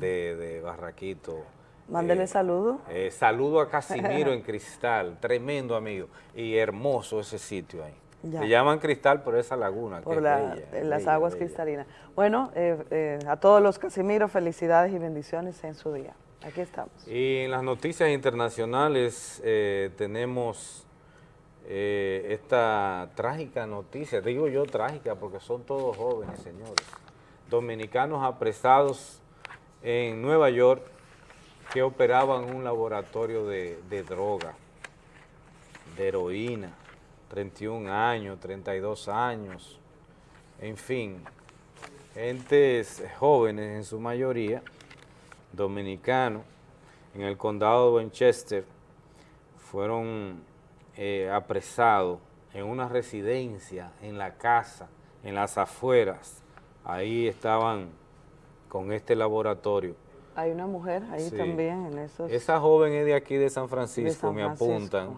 de, de Barraquito. Mándele saludo. Eh, saludo a Casimiro [laughs] en Cristal, tremendo amigo. Y hermoso ese sitio ahí. Ya. Se llaman Cristal por esa laguna. que por es la- bella, en las bella, aguas bella. cristalinas. Bueno, eh, eh, a todos los Casimiros, felicidades y bendiciones en su día. Aquí estamos. Y en las noticias internacionales eh, tenemos eh, esta trágica noticia, digo yo trágica porque son todos jóvenes, señores, dominicanos apresados en Nueva York que operaban un laboratorio de, de droga, de heroína, 31 años, 32 años, en fin, gentes jóvenes en su mayoría, dominicanos, en el condado de Winchester, fueron eh, apresados en una residencia, en la casa, en las afueras. Ahí estaban con este laboratorio. Hay una mujer ahí Sí. también en esos... Esa joven es de aquí de San Francisco, San me apuntan,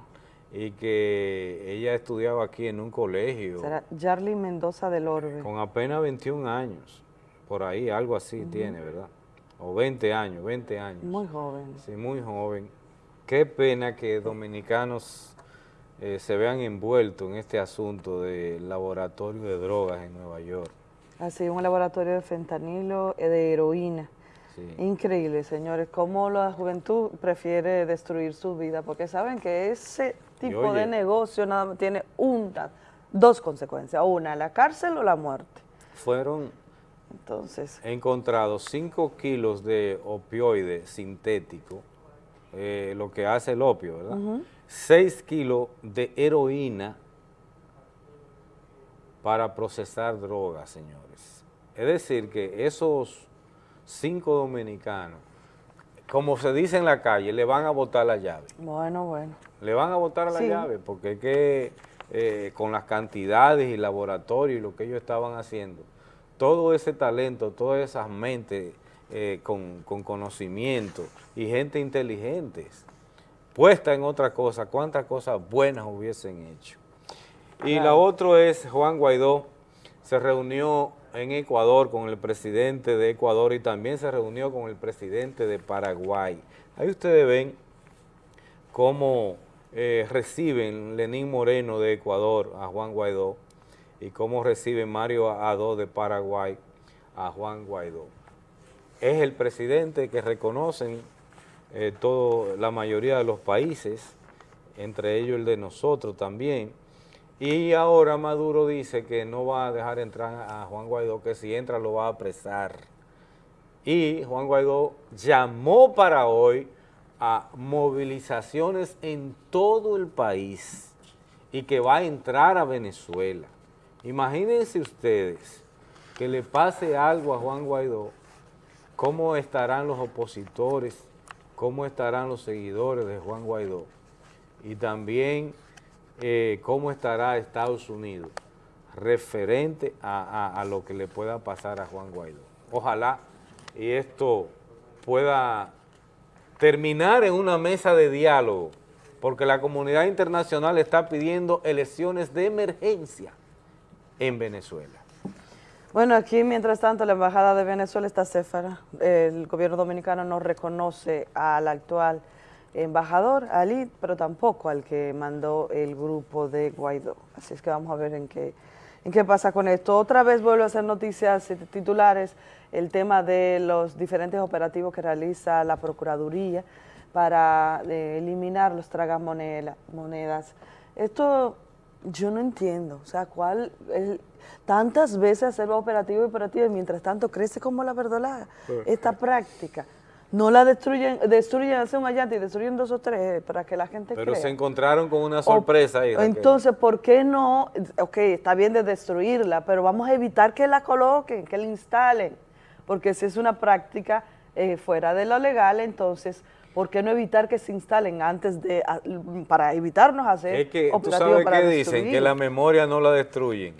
y que ella estudiaba aquí en un colegio Será Jarly Mendoza del Orbe. con apenas 21 años, por ahí, algo así tiene, ¿verdad? O 20 años, 20 años. Muy joven. Sí, muy joven. Qué pena que dominicanos eh, se vean envueltos en este asunto del laboratorio de drogas en Nueva York. Así, un laboratorio de fentanilo, eh, de heroína. Sí. Increíble, señores, cómo la juventud prefiere destruir su vida, porque saben que ese tipo oye- de negocio nada más tiene una, dos consecuencias, una, la cárcel o la muerte. Fueron Entonces, encontrados 5 kilos de opioide sintético, eh, lo que hace el opio, ¿verdad? Ujú. 6 kilos de heroína para procesar drogas, señores. Es decir, que esos cinco dominicanos, como se dice en la calle, le van a botar la llave. bueno, bueno. Le van a botar la Sí. llave porque es que eh, con las cantidades y laboratorios y lo que ellos estaban haciendo, todo ese talento, todas esas mentes eh, con, con conocimiento y gente inteligentes puesta en otra cosa, cuántas cosas buenas hubiesen hecho. Y la otra es Juan Guaidó, se reunió en Ecuador con el presidente de Ecuador y también se reunió con el presidente de Paraguay. Ahí ustedes ven cómo eh, reciben Lenín Moreno de Ecuador a Juan Guaidó y cómo recibe Mario Adó de Paraguay a Juan Guaidó. Es el presidente que reconocen eh, todo, la mayoría de los países, entre ellos el de nosotros también, y ahora Maduro dice que no va a dejar entrar a Juan Guaidó, que si entra lo va a apresar. Y Juan Guaidó llamó para hoy a movilizaciones en todo el país y que va a entrar a Venezuela. Imagínense ustedes que le pase algo a Juan Guaidó, cómo estarán los opositores, cómo estarán los seguidores de Juan Guaidó y también eh, cómo estará Estados Unidos referente a, a lo que le pueda pasar a Juan Guaidó. Ojalá y esto pueda terminar en una mesa de diálogo, porque la comunidad internacional está pidiendo elecciones de emergencia en Venezuela. Bueno, aquí mientras tanto la Embajada de Venezuela está céfara. El gobierno dominicano no reconoce al actual embajador, Ali, pero tampoco al que mandó el grupo de Guaidó. Así es que vamos a ver en qué, en qué pasa con esto. Otra vez vuelvo a hacer noticias titulares el tema de los diferentes operativos que realiza la Procuraduría para eh, eliminar los tragamonedas. Esto yo no entiendo, o sea, cuál tantas veces hacer operativo y operativo y mientras tanto crece como la verdolaga esta práctica. No la destruyen, destruyen, hacen un allante y destruyen dos o tres para que la gente Pero se encontraron con una sorpresa ahí. Entonces, ¿por qué no? Ok, está bien de destruirla, pero vamos a evitar que la coloquen, que la instalen porque si es una práctica eh, fuera de lo legal, entonces, ¿por qué no evitar que se instalen antes de, para evitarnos hacer es que, ¿tú sabes qué dicen? Que la memoria no la destruyen,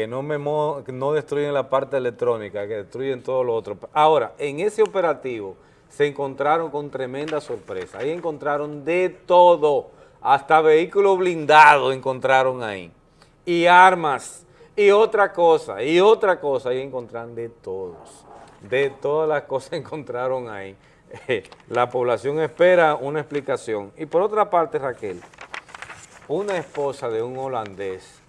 que no, no destruyen la parte electrónica, que destruyen todo lo otro. Ahora, en ese operativo se encontraron con tremenda sorpresa, ahí encontraron de todo, hasta vehículos blindados encontraron ahí, y armas, y otra cosa, y otra cosa, ahí encontraron de todos. De todas las [laughs] cosas encontraron ahí. [laughs] la población espera una explicación. Y por otra parte, Raquel, una esposa de un holandés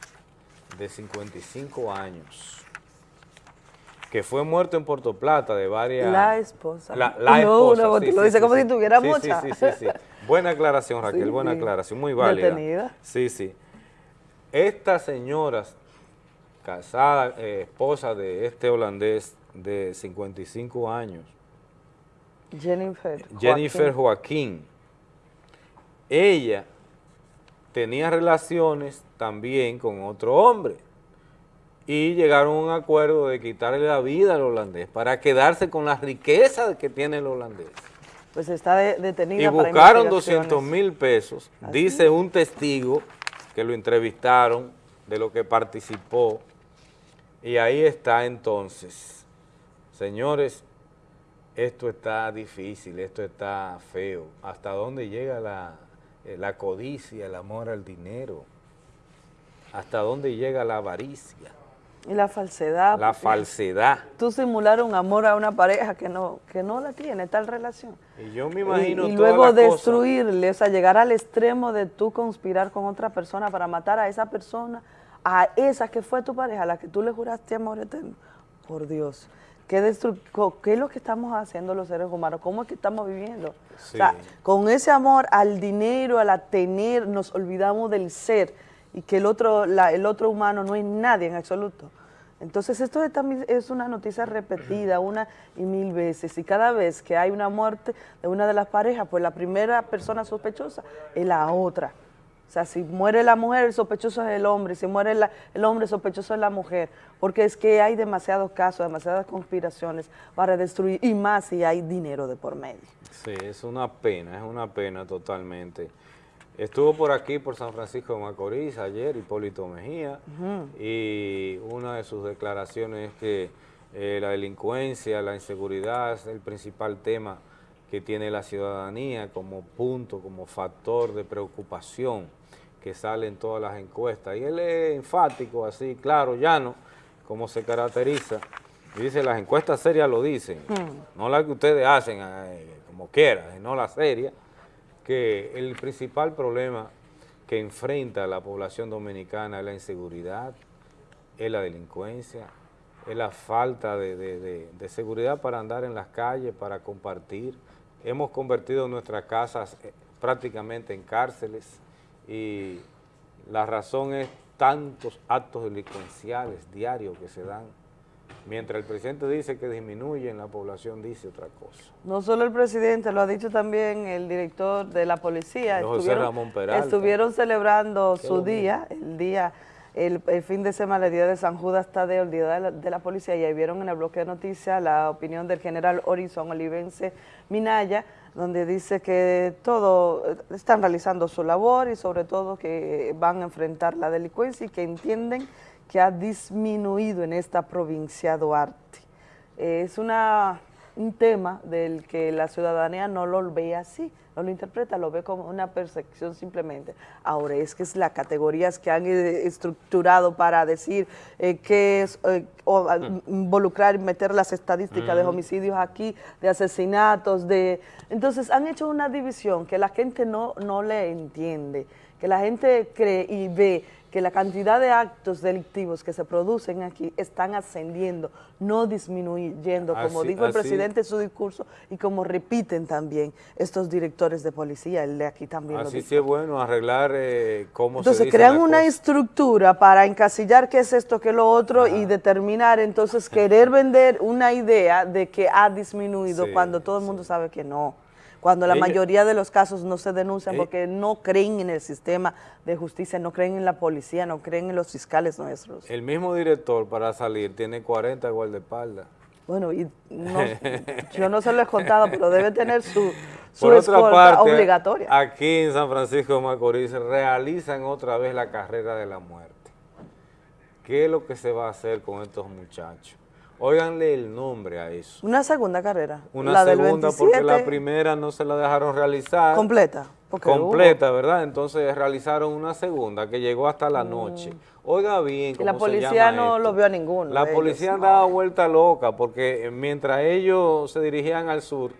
de 55 años, que fue muerto en Puerto Plata de varias... La esposa. La, esposa, no, lo dice como si tuviera mucha. Sí, sí, sí, Buena aclaración, Raquel, buena aclaración, muy válida. Detenida. Sí, sí. Estas señoras casada, eh, esposa de este holandés de 55 años. Jennifer. Jennifer Joaquín. Ella tenía relaciones también con otro hombre y llegaron a un acuerdo de quitarle la vida al holandés para quedarse con la riqueza que tiene el holandés. Pues está detenida Y buscaron 200 mil pesos, dice un testigo que lo entrevistaron de lo que participó y ahí está entonces, señores, esto está difícil, esto está feo. ¿Hasta dónde llega la, eh, la codicia, el amor al dinero? ¿Hasta dónde llega la avaricia? Y la falsedad. La falsedad. Tú simular un amor a una pareja que no, que no la tiene, tal relación. Y yo me imagino Y, y luego destruirle, o sea, llegar al extremo de tú conspirar con otra persona para matar a esa persona, a esa que fue tu pareja, a la que tú le juraste amor eterno, por Dios, ¿qué, ¿qué es lo que estamos haciendo los seres humanos? ¿Cómo es que estamos viviendo? O sea, con ese amor al dinero, al tener, nos olvidamos del ser y que el otro, el otro humano no es nadie en absoluto. Entonces esto también es una noticia repetida una y mil veces y cada vez que hay una muerte de una de las parejas, pues la primera persona sospechosa es la otra. O sea, si muere la mujer, el sospechoso es el hombre, si muere el hombre, el sospechoso es la mujer, porque es que hay demasiados casos, demasiadas conspiraciones para destruir, y más si hay dinero de por medio. Sí, es una pena, es una pena totalmente. Estuvo por aquí, por San Francisco de Macorís, ayer, Hipólito Mejía, y una de sus declaraciones es que eh, la delincuencia, la inseguridad es el principal tema que tiene la ciudadanía como punto, como factor de preocupación que sale en todas las encuestas. Y él es enfático, así, claro, llano, como se caracteriza. Y dice, las encuestas serias lo dicen, Hmm. no las que ustedes hacen eh, como quieran, no las serias, que el principal problema que enfrenta la población dominicana es la inseguridad, es la delincuencia, es la falta de, de- de- de seguridad para andar en las calles, para compartir. Hemos convertido nuestras casas eh, prácticamente en cárceles y la razón es tantos actos delincuenciales diarios que se dan. Mientras el presidente dice que disminuyen, la población dice otra cosa. No solo el presidente, lo ha dicho también el director de la policía. José Ramón Peralta. estuvieron celebrando Qué su bonito. día, el día, el, el fin de semana, el día de San Judas Tadeo, el día de la, de la policía, y ahí vieron en el bloque de noticias la opinión del general Horizon Olivense Minaya, donde dice que todo, eh, están realizando su labor y sobre todo que van a enfrentar la delincuencia y que entienden que ha disminuido en esta provincia Duarte. Es una, un tema del que la ciudadanía no lo ve así, no lo interpreta, lo ve como una percepción simplemente. Ahora, es que es las categorías que han eh, estructurado para decir eh, que es, eh, o, a- involucrar y meter las estadísticas de Ujú. homicidios aquí, de asesinatos, de... Entonces, han hecho una división que la gente no, no le entiende, que la gente cree y ve que la cantidad de actos delictivos que se producen aquí están ascendiendo, no disminuyendo, como Así- dijo el así- presidente en su discurso y como repiten también estos directores de policía, el de aquí también lo Así dijo. sí es bueno arreglar eh, cómo se Entonces crean una estructura para encasillar qué es esto, qué es lo otro y determinar, entonces querer vender una idea de que ha disminuido Sí, cuando todo el mundo sabe que no. Cuando la mayoría de los casos no se denuncian Eh. porque no creen en el sistema de justicia, no creen en la policía, no creen en los fiscales nuestros. El mismo director para salir tiene 40 guardaespaldas. Bueno, y no- [laughs] yo no se lo he contado, pero debe tener su, su Por otra escolta parte, obligatoria. aquí en San Francisco de Macorís realizan otra vez la carrera de la muerte. ¿Qué es lo que se va a hacer con estos muchachos? Óiganle el nombre a eso. Una segunda carrera. Una la del segunda porque 27, la primera no se la dejaron realizar. Completa. completa, ¿verdad? Entonces realizaron una segunda que llegó hasta la noche. Oiga bien Mm. Y cómo la se policía llama no esto. lo vio a ninguno. La policía ellos, andaba vuelta loca porque mientras ellos se dirigían al sur,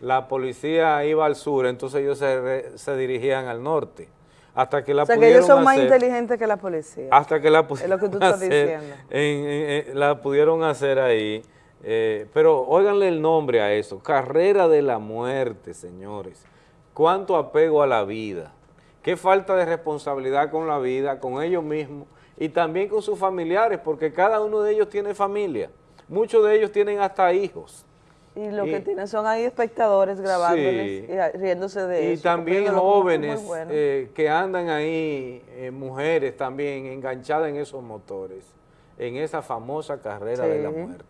la policía iba al sur, entonces ellos se, re- se dirigían al norte. Hasta que la O sea, que ellos son más hacer- inteligentes que la policía. hasta que la Es pudieron lo que tú estás hacer diciendo. en- en- en- la pudieron hacer ahí. eh, pero óiganle el nombre a eso, carrera de la muerte, señores. Cuánto apego a la vida, qué falta de responsabilidad con la vida, con ellos mismos y también con sus familiares, porque cada uno de ellos tiene familia. Muchos de ellos tienen hasta hijos. Y lo Y- que tienen son ahí espectadores grabándoles Sí. y riéndose de Y eso. también jóvenes bueno. eh, que andan ahí, eh, mujeres también enganchadas en esos motores, en esa famosa carrera de la muerte,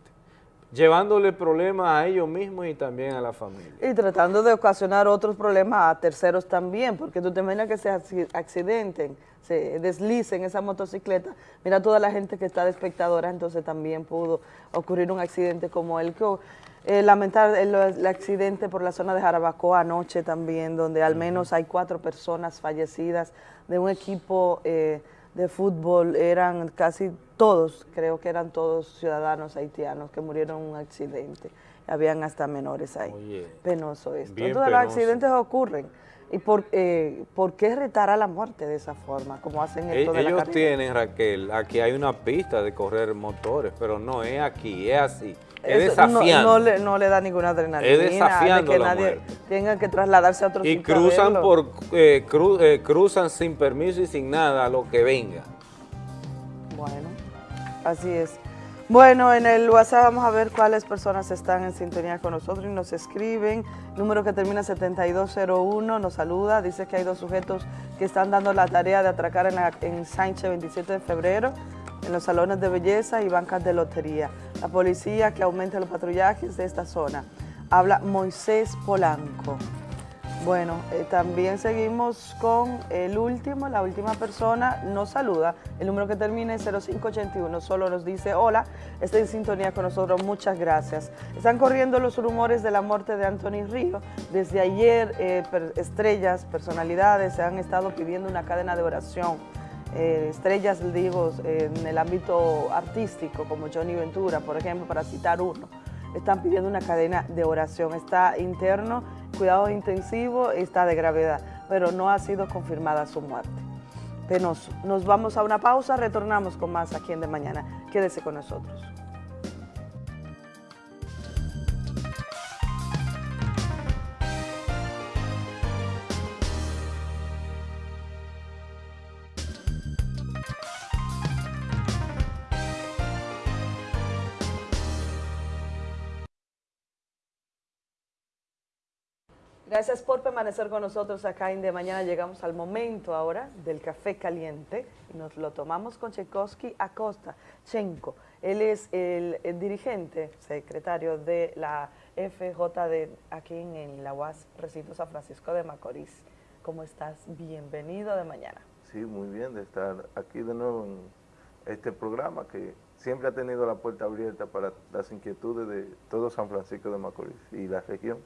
llevándole problemas a ellos mismos y también a la familia. Y tratando de ocasionar otros problemas a terceros también, porque tú te imaginas que se acci- accidenten, se deslicen esa motocicleta. Mira toda la gente que está de espectadora, entonces también pudo ocurrir un accidente como el que eh, lamentar el, el accidente por la zona de Jarabacoa anoche también, donde al menos hay cuatro personas fallecidas de un equipo eh, de fútbol, eran casi todos, creo que eran todos ciudadanos haitianos que murieron en un accidente. Habían hasta menores ahí. Oye, Penoso esto. Entonces los accidentes ocurren. ¿Y por, eh, por qué retar a la muerte de esa forma, como hacen esto de la Ellos tienen, Raquel, aquí hay una pista de correr motores, pero no es aquí, es así, es no- desafiando. No, le, no le da ninguna adrenalina. Es desafiando de que la nadie muerte. tenga que trasladarse a otro y sitio cruzan por eh, cru- eh, cruzan sin permiso y sin nada a lo que venga. Bueno, así es. Bueno, en el WhatsApp vamos a ver cuáles personas están en sintonía con nosotros y nos escriben. Número que termina 7201 nos saluda. Dice que hay dos sujetos que están dando la tarea de atracar en, la, en Sánchez 27 de febrero en los salones de belleza y bancas de lotería. La policía que aumente los patrullajes de esta zona. Habla Moisés Polanco. Bueno, eh, también seguimos con el último, la última persona nos saluda, el número que termina en 0581, solo nos dice hola, está en sintonía con nosotros, muchas gracias. Están corriendo los rumores de la muerte de Anthony Río, desde ayer eh, estrellas, personalidades se han estado pidiendo una cadena de oración, eh, estrellas, digo, en el ámbito artístico, como Johnny Ventura, por ejemplo, para citar uno, están pidiendo una cadena de oración, está interno cuidado intensivo está de gravedad, pero no ha sido confirmada su muerte. Penoso. Nos vamos a una pausa, retornamos con más aquí en De Mañana. Quédese con nosotros. Gracias por permanecer con nosotros acá en De Mañana. Llegamos al momento ahora del café caliente nos lo tomamos con Tchaikovsky Acosta Chenko. Él es el, dirigente, secretario de la FJD aquí en, la UAS Recinto San Francisco de Macorís. ¿Cómo estás? Bienvenido de mañana. Sí, muy bien de estar aquí de nuevo en este programa que siempre ha tenido la puerta abierta para las inquietudes de todo San Francisco de Macorís y la región.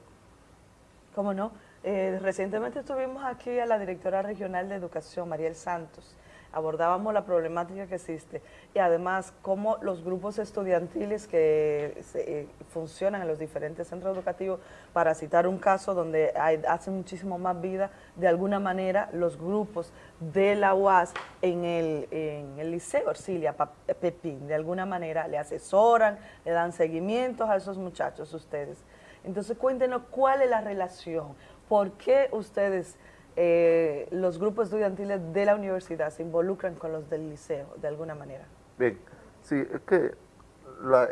¿Cómo no? Eh, recientemente estuvimos aquí a la directora regional de educación, Mariel Santos. Abordábamos la problemática que existe y además cómo los grupos estudiantiles que eh, funcionan en los diferentes centros educativos, para citar un caso donde hay, hacen muchísimo más vida, de alguna manera los grupos de la UAS en el, en el Liceo Orsilia Pepín, de alguna manera le asesoran, le dan seguimientos a esos muchachos ustedes. Entonces cuéntenos cuál es la relación, por qué ustedes, eh, los grupos estudiantiles de la universidad, se involucran con los del liceo de alguna manera. Bien, sí, es que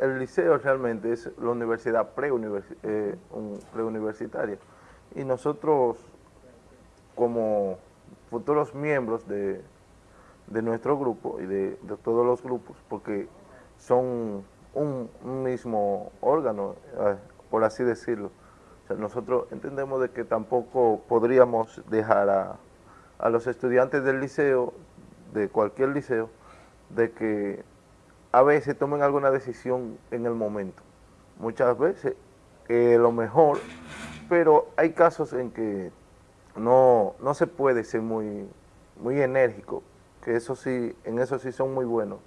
el liceo realmente es la universidad eh, preuniversitaria y nosotros como futuros miembros de, nuestro grupo y de, todos los grupos, porque son un, mismo órgano, eh, por así decirlo. nosotros entendemos de que tampoco podríamos dejar a, los estudiantes del liceo, de cualquier liceo, de que a veces tomen alguna decisión en el momento. Muchas veces lo mejor, pero hay casos en que no, no se puede ser muy, muy enérgico, que eso sí, en eso sí son muy buenos,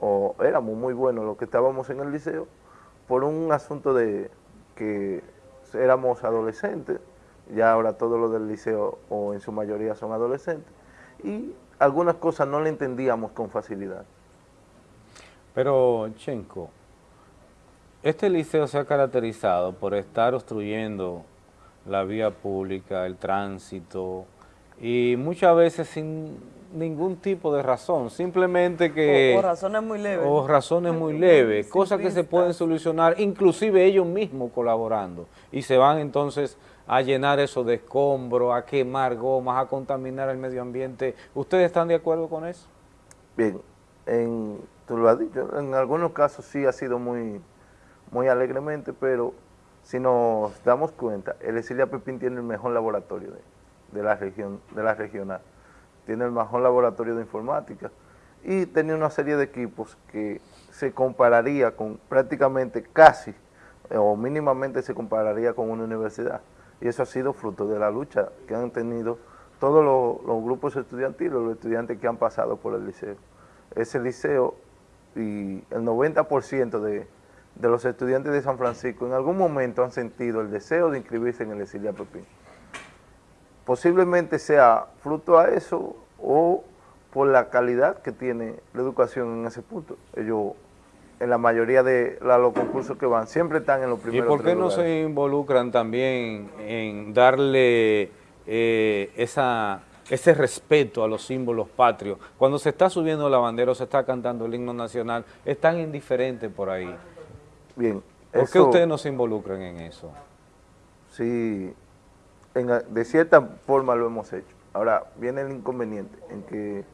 o éramos muy buenos los que estábamos en el liceo, por un asunto de, que éramos adolescentes, ya ahora todos los del liceo o en su mayoría son adolescentes, y algunas cosas no le entendíamos con facilidad. Pero, Chenko, este liceo se ha caracterizado por estar obstruyendo la vía pública, el tránsito, y muchas veces sin ningún tipo de razón, simplemente que... O, razones muy leves. O razones muy leves, cosas que se pueden solucionar, inclusive ellos mismos colaborando, y se van entonces a llenar eso de escombros, a quemar gomas, a contaminar el medio ambiente. ¿Ustedes están de acuerdo con eso? Bien, en, tú lo has dicho, en algunos casos sí ha sido muy, muy alegremente, pero si nos damos cuenta, el Esilia Pepín tiene el mejor laboratorio de, de la región, de la regional tiene el mejor laboratorio de informática y tenía una serie de equipos que se compararía con prácticamente casi o mínimamente se compararía con una universidad. Y eso ha sido fruto de la lucha que han tenido todos los, grupos estudiantiles, los estudiantes que han pasado por el liceo. Ese liceo y el 90% de, de los estudiantes de San Francisco en algún momento han sentido el deseo de inscribirse en el Esilia Pepín posiblemente sea fruto a eso o por la calidad que tiene la educación en ese punto. Ellos, en la mayoría de los concursos que van, siempre están en los primeros ¿Y por qué no se involucran también en darle eh, esa, ese respeto a los símbolos patrios? Cuando se está subiendo la bandera o se está cantando el himno nacional, están indiferentes por ahí. Bien. ¿Por qué ustedes no se involucran en eso? Sí, de cierta forma lo hemos hecho. Ahora, viene el inconveniente en que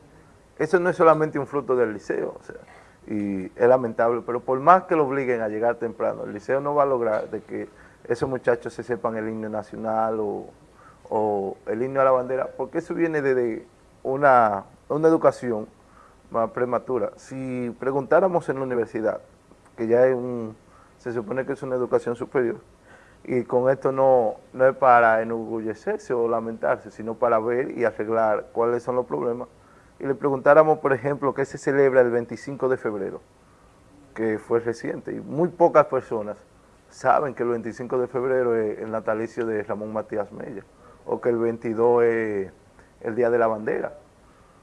eso no es solamente un fruto del liceo, o sea, y es lamentable, pero por más que lo obliguen a llegar temprano, el liceo no va a lograr de que esos muchachos se sepan el himno nacional o, o el himno a la bandera, porque eso viene desde una, una educación más prematura. Si preguntáramos en la universidad, que ya es un, se supone que es una educación superior, y con esto no, no es para enorgullecerse o lamentarse, sino para ver y arreglar cuáles son los problemas, y le preguntáramos, por ejemplo, qué se celebra el 25 de febrero, que fue reciente, y muy pocas personas saben que el 25 de febrero es el natalicio de Ramón Matías Mella, o que el 22 es el Día de la Bandera,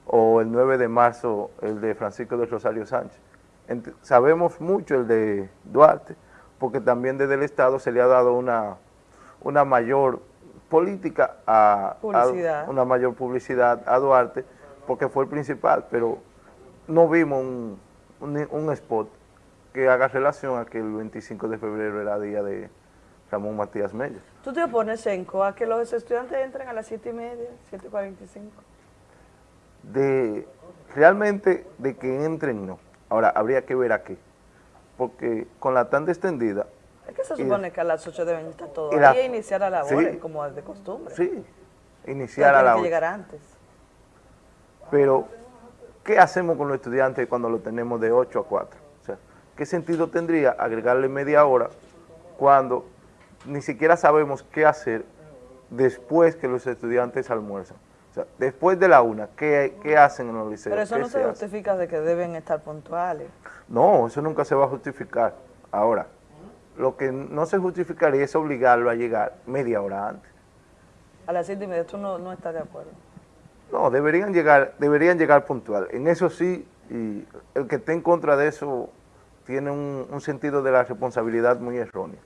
o el 9 de marzo el de Francisco de Rosario Sánchez. sabemos mucho el de Duarte, porque también desde el Estado se le ha dado una, una mayor política a, una mayor publicidad a Duarte, porque fue el principal, pero no vimos un, un, spot que haga relación a que el 25 de febrero era día de Ramón Matías Mella. ¿Tú te opones, Enco, a que los estudiantes entren a las 7 y media, 7.45? De, realmente, de que entren, no. Ahora, habría que ver a qué. Porque con la tanda extendida... Es que se supone que a las 8 deben estar todos ahí e iniciar a la hora, como de costumbre. Sí, iniciar a la hora. que llegar antes. Pero, ¿qué hacemos con los estudiantes cuando lo tenemos de 8 a 4? O sea, ¿qué sentido tendría agregarle media hora cuando ni siquiera sabemos qué hacer después que los estudiantes almuerzan? O sea, después de la una, ¿qué, qué hacen en los liceos? Pero eso no se, justifica de que deben estar puntuales. No, eso nunca se va a justificar. Ahora, lo que no se justificaría es obligarlo a llegar media hora antes. A las siete y media, ¿tú no, no estás de acuerdo? No, deberían llegar, deberían llegar puntual. En eso sí, y el que esté en contra de eso tiene un, sentido de la responsabilidad muy erróneo.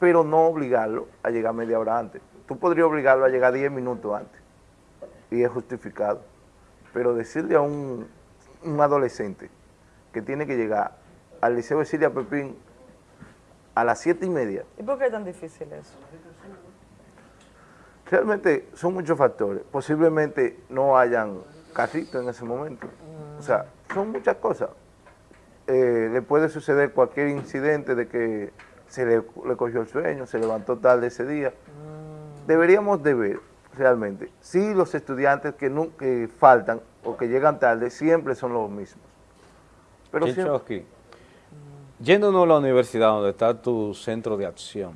Pero no obligarlo a llegar media hora antes. Tú podrías obligarlo a llegar diez minutos antes y es justificado. Pero decirle a un, un adolescente que tiene que llegar al Liceo de Siria Pepín a las siete y media. ¿Y por qué es tan difícil eso? Realmente son muchos factores. Posiblemente no hayan carritos en ese momento. O sea, son muchas cosas. Eh, le puede suceder cualquier incidente de que se le, cogió el sueño, se levantó tarde ese día. Mm. Deberíamos de ver realmente si los estudiantes que, no, que faltan o que llegan tarde siempre son los mismos. Pero siempre... yéndonos a la universidad donde está tu centro de acción,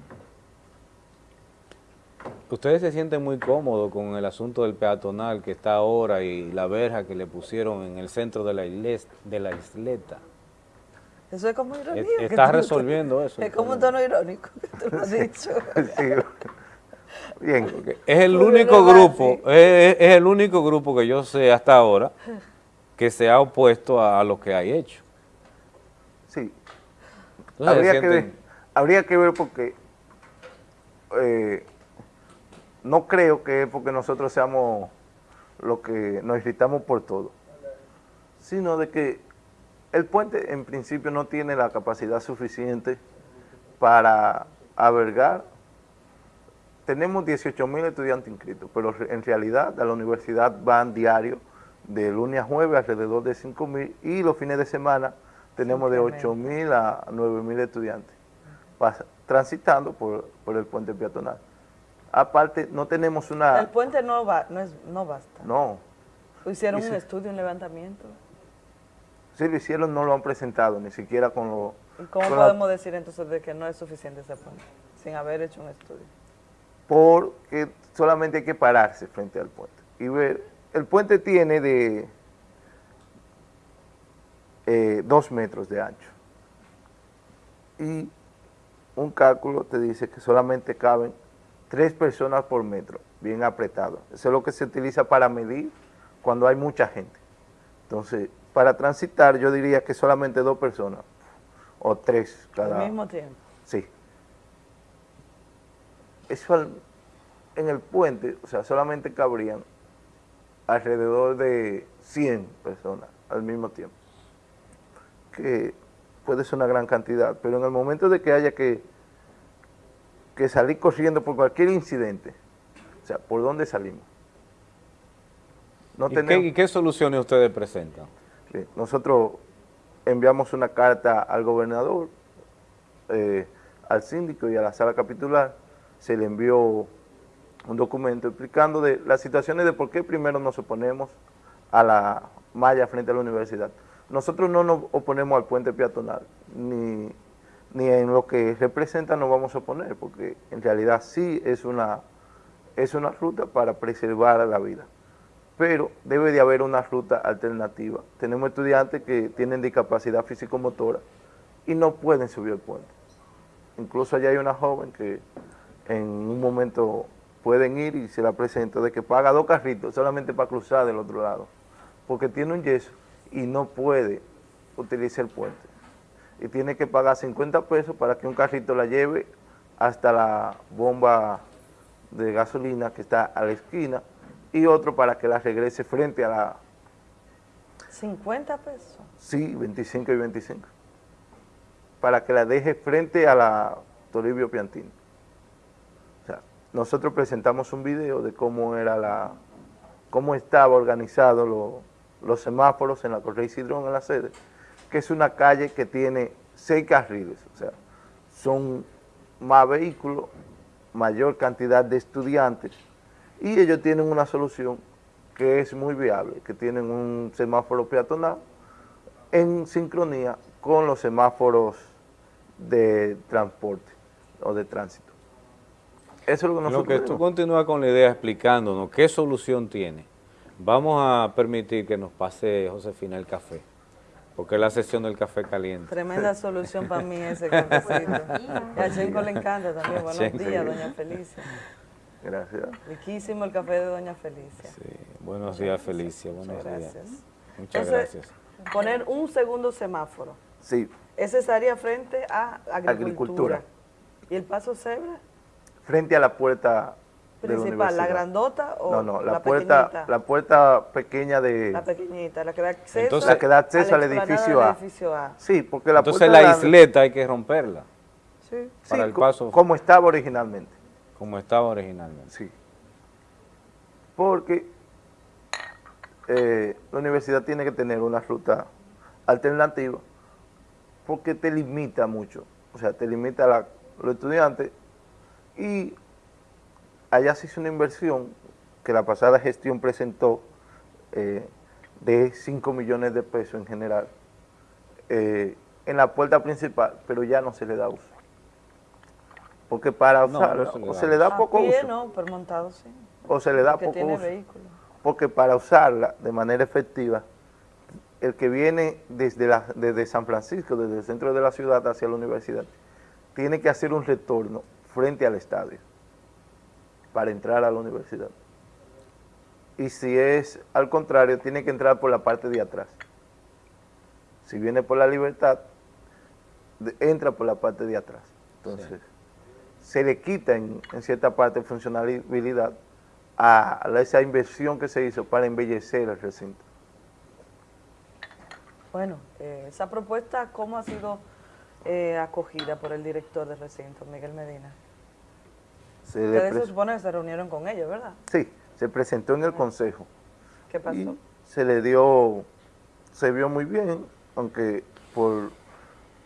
Ustedes se sienten muy cómodos con el asunto del peatonal que está ahora y la verja que le pusieron en el centro de la, de la isleta. Eso es como ironía. Está resolviendo eso. Es como un tono irónico que tú lo has [laughs] dicho. Bien. Es el único grupo, es, el único grupo que yo sé hasta ahora que se ha opuesto a, lo que hay hecho. Sí. habría, que ver, habría que ver porque eh, no creo que es porque nosotros seamos lo que nos irritamos por todo, sino de que el puente en principio no tiene la capacidad suficiente para albergar. Tenemos 18 mil estudiantes inscritos, pero en realidad a la universidad van diario de lunes a jueves alrededor de 5 mil y los fines de semana tenemos de 8 mil a 9 mil estudiantes transitando por, por el puente peatonal. Aparte, no tenemos una... El puente no, va, no, es, no basta. No. ¿Hicieron un estudio, un levantamiento? Sí, lo hicieron, no lo han presentado, ni siquiera con lo... ¿Y cómo podemos decir entonces de que no es suficiente ese puente, sin haber hecho un estudio? Porque solamente hay que pararse frente al puente y ver... El puente tiene de eh, dos metros de ancho y un cálculo te dice que solamente caben tres personas por metro, bien apretado. Eso es lo que se utiliza para medir cuando hay mucha gente. Entonces, para transitar yo diría que solamente dos personas, o tres cada... Al mismo tiempo. Sí. Eso en el puente, o sea, solamente cabrían alrededor de 100 personas al mismo tiempo, que puede ser una gran cantidad, pero en el momento de que haya que que salir corriendo por cualquier incidente. O sea, ¿por dónde salimos? No ¿Y, tenemos... qué, soluciones ustedes presentan? nosotros enviamos una carta al gobernador, eh, al síndico y a la sala capitular, se le envió un documento explicando de las situaciones de por qué primero nos oponemos a la malla frente a la universidad. Nosotros no nos oponemos al puente peatonal, ni, ni en lo que representa nos vamos a oponer, porque en realidad sí es una, es una ruta para preservar la vida pero debe de haber una ruta alternativa. Tenemos estudiantes que tienen discapacidad físico-motora y no pueden subir el puente. Incluso allá hay una joven que en un momento pueden ir y se la presento de que paga dos carritos solamente para cruzar del otro lado, porque tiene un yeso y no puede utilizar el puente. Y tiene que pagar 50 pesos para que un carrito la lleve hasta la bomba de gasolina que está a la esquina y otro para que la regrese frente a la... 50 pesos. Sí, 25 y 25. Para que la deje frente a la Toribio Piantini. Nosotros presentamos un video de cómo era la, cómo estaba organizado los semáforos en la Correa Cidrón en la sede, que es una calle que tiene seis carriles, o sea, son más vehículos, mayor cantidad de estudiantes, y ellos tienen una solución que es muy viable, que tienen un semáforo peatonal en sincronía con los semáforos de transporte o de tránsito. Eso es lo que nosotros Lo que tú continúas con la idea explicándonos qué solución tiene. Vamos a permitir que nos pase Josefina el café, porque es la sesión del café caliente. Tremenda [laughs] solución para mí ese cafecito. y a Chenco le encanta también. Buenos días, doña Felicia. Gracias. Riquísimo el café de Doña Felicia. Sí, buenos días Felicia, buenos días. Muchas gracias. Poner un segundo semáforo. Sí. Ese estaría frente a agricultura. ¿Y el paso cebra? Frente a la puerta principal, la, grandota o no, no, la, puerta, pequeñita? la puerta pequeña de la pequeñita, la que da acceso, Entonces, la que da acceso al edificio, a. edificio A. Sí, porque la Entonces la isleta hay que romperla. Sí. Para sí, el paso. como estaba originalmente. Como estaba originalmente. Sí. Porque eh, la universidad tiene que tener una ruta alternativa porque te limita mucho, o sea, te limita a los estudiantes y allá se hizo una inversión que la pasada gestión presentó eh, de 5 millones de pesos en general eh, en la puerta principal, pero ya no se le da uso porque para usarla, o se le da poco pie, uso. no, pero montado sí. O se le da Porque poco tiene uso. vehículo. Porque para usarla de manera efectiva, el que viene desde, la, desde San Francisco, desde el centro de la ciudad hacia la universidad, tiene que hacer un retorno frente al estadio para entrar a la universidad. Y si es al contrario, tiene que entrar por la parte de atrás. Si viene por la libertad, entra por la parte de atrás. Entonces, se le quita en, en cierta parte funcionalidad a, esa inversión que se hizo para embellecer el recinto. Bueno, eh, esa propuesta, ¿cómo ha sido eh, acogida por el director del recinto, Miguel Medina? Se Ustedes se supone que se reunieron con ellos, ¿verdad? sí, se presentó en el consejo. ¿Qué pasó? y se le dio, se vio muy bien, aunque por,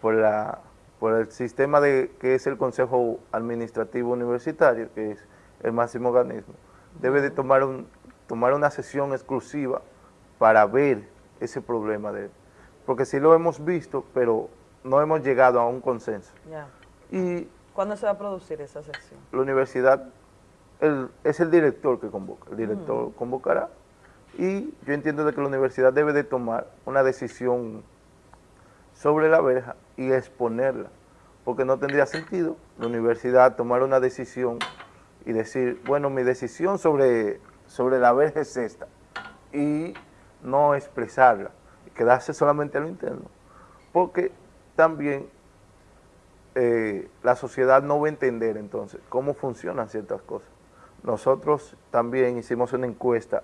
por, la, por el sistema de que es el Consejo Administrativo Universitario, que es el máximo organismo, debe de tomar, un, tomar una sesión exclusiva para ver ese problema de él. Porque sí lo hemos visto, pero no hemos llegado a un consenso. Ya. Y ¿Cuándo se va a producir esa sesión? la universidad el- es el director que convoca, el director convocará. Y yo entiendo de que la universidad debe de tomar una decisión sobre la verja y exponerla, porque no tendría sentido la universidad tomar una decisión y decir, bueno, mi decisión sobre, sobre la verja es esta, y no expresarla, y quedarse solamente a lo interno, porque también eh, la sociedad no va a entender entonces cómo funcionan ciertas cosas. Nosotros también hicimos una encuesta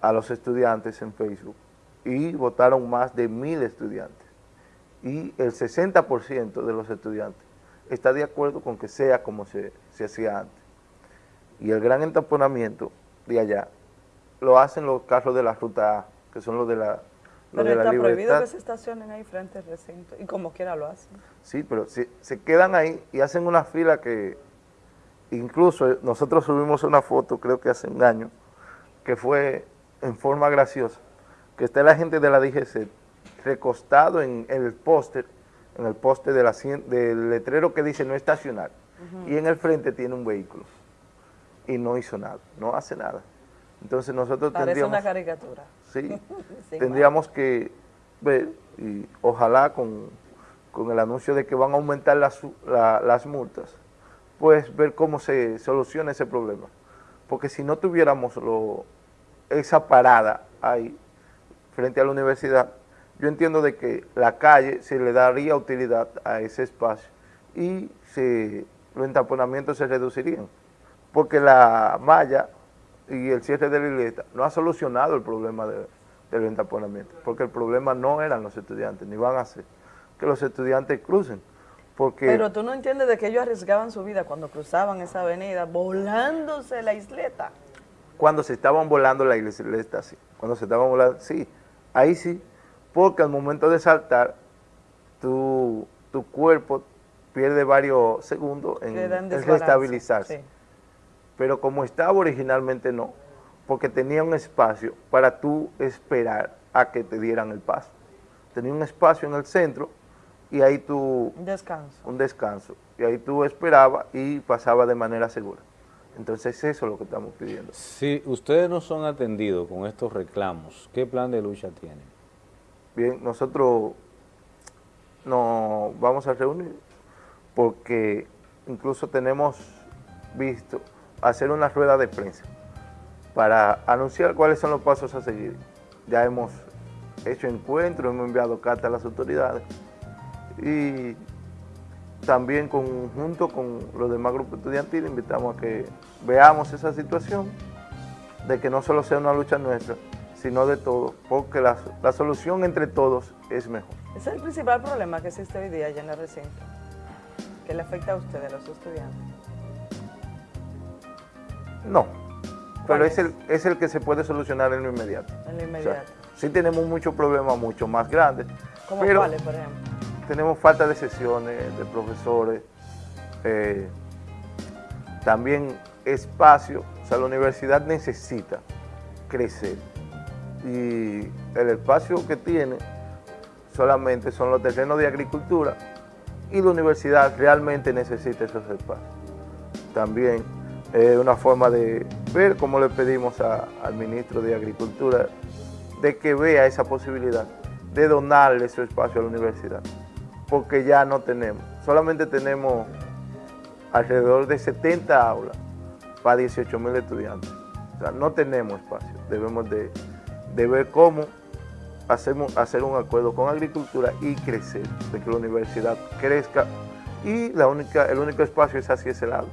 a los estudiantes en Facebook y votaron más de mil estudiantes. Y el 60% de los estudiantes está de acuerdo con que sea como se, se hacía antes. Y el gran entaponamiento de allá lo hacen los carros de la ruta A, que son los de la, Pero de la está prohibido que se estacionen ahí frente al recinto, y como quiera lo hacen. Sí, pero se, se quedan ahí y hacen una fila que, incluso eh, nosotros subimos una foto, creo que hace un año, que fue en forma graciosa, que está la gente de la DGC recostado en, el póster, en el póster de del letrero que dice no estacionar, y en el frente tiene un vehículo, y no hizo nada, no hace nada. Entonces nosotros Parece tendríamos... una caricatura. Sí, [laughs] tendríamos que ver, y ojalá con, el anuncio de que van a aumentar las, las multas, pues ver cómo se soluciona ese problema. Porque si no tuviéramos lo, esa parada ahí, frente a la universidad, yo entiendo de que la calle se le daría utilidad a ese espacio y se, los entaponamientos se reducirían. Porque la malla y el cierre de la isleta no ha solucionado el problema del entaponamiento, porque el problema no eran los estudiantes, ni van a ser que los estudiantes crucen. Porque Pero tú no entiendes de que ellos arriesgaban su vida cuando cruzaban esa avenida, volándose la isleta. Cuando se estaban volando la isleta, sí. Cuando se estaban volando, sí. Ahí sí, porque al momento de saltar, tu, tu cuerpo pierde varios segundos en, en restabilizarse. Pero como estaba originalmente no, porque tenía un espacio para tú esperar a que te dieran el paso. Tenía un espacio en el centro y ahí tú... Un descanso. Un descanso. Y ahí tú esperabas y pasaba de manera segura. Entonces eso es lo que estamos pidiendo. Si ustedes no son atendidos con estos reclamos, ¿qué plan de lucha tienen? Bien, nosotros nos vamos a reunir porque incluso tenemos visto hacer una rueda de prensa para anunciar cuáles son los pasos a seguir. Ya hemos hecho encuentros, hemos enviado cartas a las autoridades y también junto con los demás grupos estudiantiles invitamos a que veamos esa situación de que no solo sea una lucha nuestra, sino de todos, porque la, solución entre todos es mejor. Es el principal problema que existe hoy día allá en el recinto, que le afecta a ustedes, a los estudiantes. No, pero es, el, es el que se puede solucionar en lo inmediato. En lo inmediato. sí tenemos muchos problemas mucho más grandes. ¿Cómo cuáles, por ejemplo? tenemos falta de sesiones, de profesores, eh, también espacio, o sea, la universidad necesita crecer y el espacio que tiene solamente son los terrenos de agricultura y la universidad realmente necesita esos espacios. También una forma de ver cómo le pedimos al ministro de Agricultura de que vea esa posibilidad de donarle su espacio a la universidad porque ya no tenemos. Solamente tenemos alrededor de 70 aulas para 18 mil estudiantes. No tenemos espacio. Debemos de, ver cómo hacemos, hacer un acuerdo con agricultura y crecer, de que la universidad crezca y la única, el único espacio es hacia ese lado.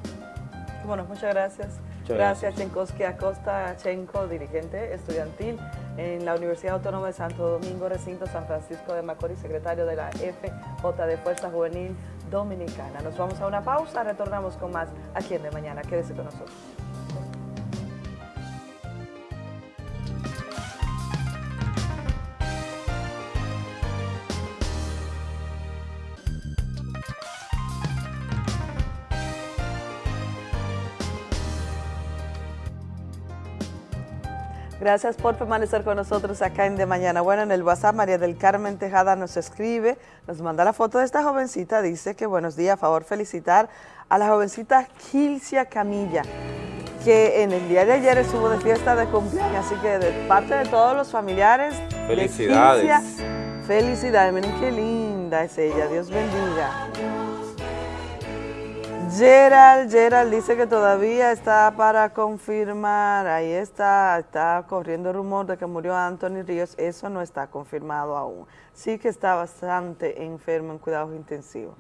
Bueno, muchas gracias. gracias, Chenkowski Acosta Chenko, dirigente estudiantil en la Universidad Autónoma de Santo Domingo, recinto San Francisco de Macorís, secretario de la FJ de Fuerza Juvenil Dominicana. Nos vamos a una pausa, retornamos con más aquí en De Mañana. Quédese con nosotros. Gracias por permanecer con nosotros acá en De Mañana. Bueno, en el WhatsApp María del Carmen Tejada nos escribe, nos manda la foto de esta jovencita, dice que buenos días, a favor felicitar a la jovencita Gilcia Camilla, que en el día de ayer estuvo de fiesta de cumpleaños, así que de parte de todos los familiares Felicidades. felicidades, miren qué linda es ella, Dios bendiga. Gerald, Gerald dice que todavía está para confirmar, ahí está, está corriendo rumor de que murió Anthony Ríos, eso no está confirmado aún. Sí que está bastante enfermo en cuidados intensivos.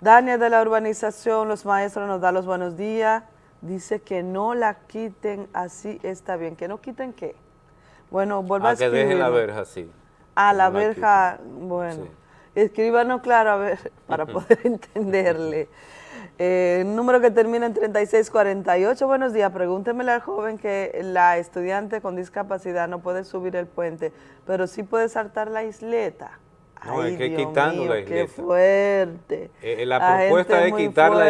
Daniel de la urbanización, los maestros nos da los buenos días, dice que no la quiten así, está bien, que no quiten qué. Bueno, vuelva a, a que dejen la verja así. A la verja, bueno, escríbanos claro a ver, para [laughs] poder entenderle. Eh, número que termina en 3648. Buenos días. Pregúntemele al joven que la estudiante con discapacidad no puede subir el puente, pero sí puede saltar la isleta. No, Ay, es que Dios quitando mío, la qué iglesia. fuerte. Eh, la La propuesta es quitar la